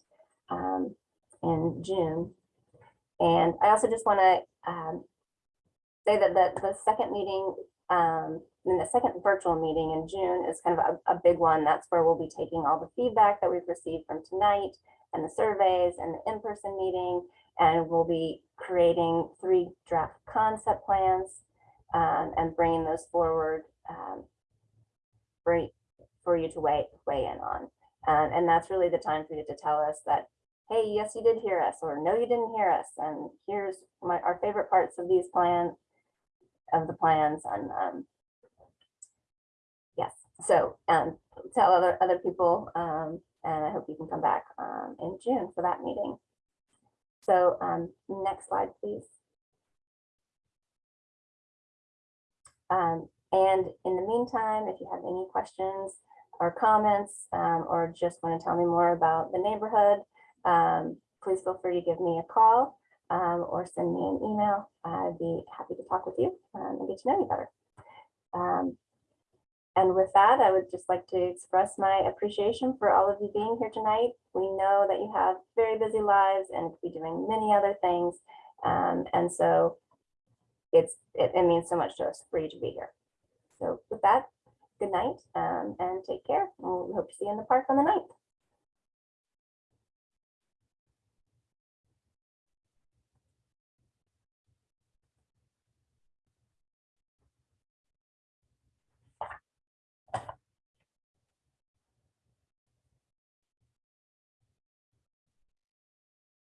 um, in June. And I also just want to say that the, the second meeting, um, the second virtual meeting in June is kind of a, a big one. That's where we'll be taking all the feedback that we've received from tonight and the surveys and the in-person meeting. And we'll be creating three draft concept plans um, and bringing those forward um, for, for you to weigh, weigh in on. Um, and that's really the time for you to tell us that, hey, yes, you did hear us, or no, you didn't hear us. And here's my, our favorite parts of these plans, of the plans and, um, yes, so, um, tell other, other people, um, and I hope you can come back, um, in June for that meeting. So, um, next slide, please. Um, and in the meantime, if you have any questions or comments, um, or just want to tell me more about the neighborhood, um, please feel free to give me a call um, or send me an email. I'd be happy to talk with you um, and get to know you better. Um, and with that, I would just like to express my appreciation for all of you being here tonight. We know that you have very busy lives and be doing many other things. Um, and so it's, it, it means so much to us for you to be here. So with that, good night um, and take care. We hope to see you in the park on the ninth.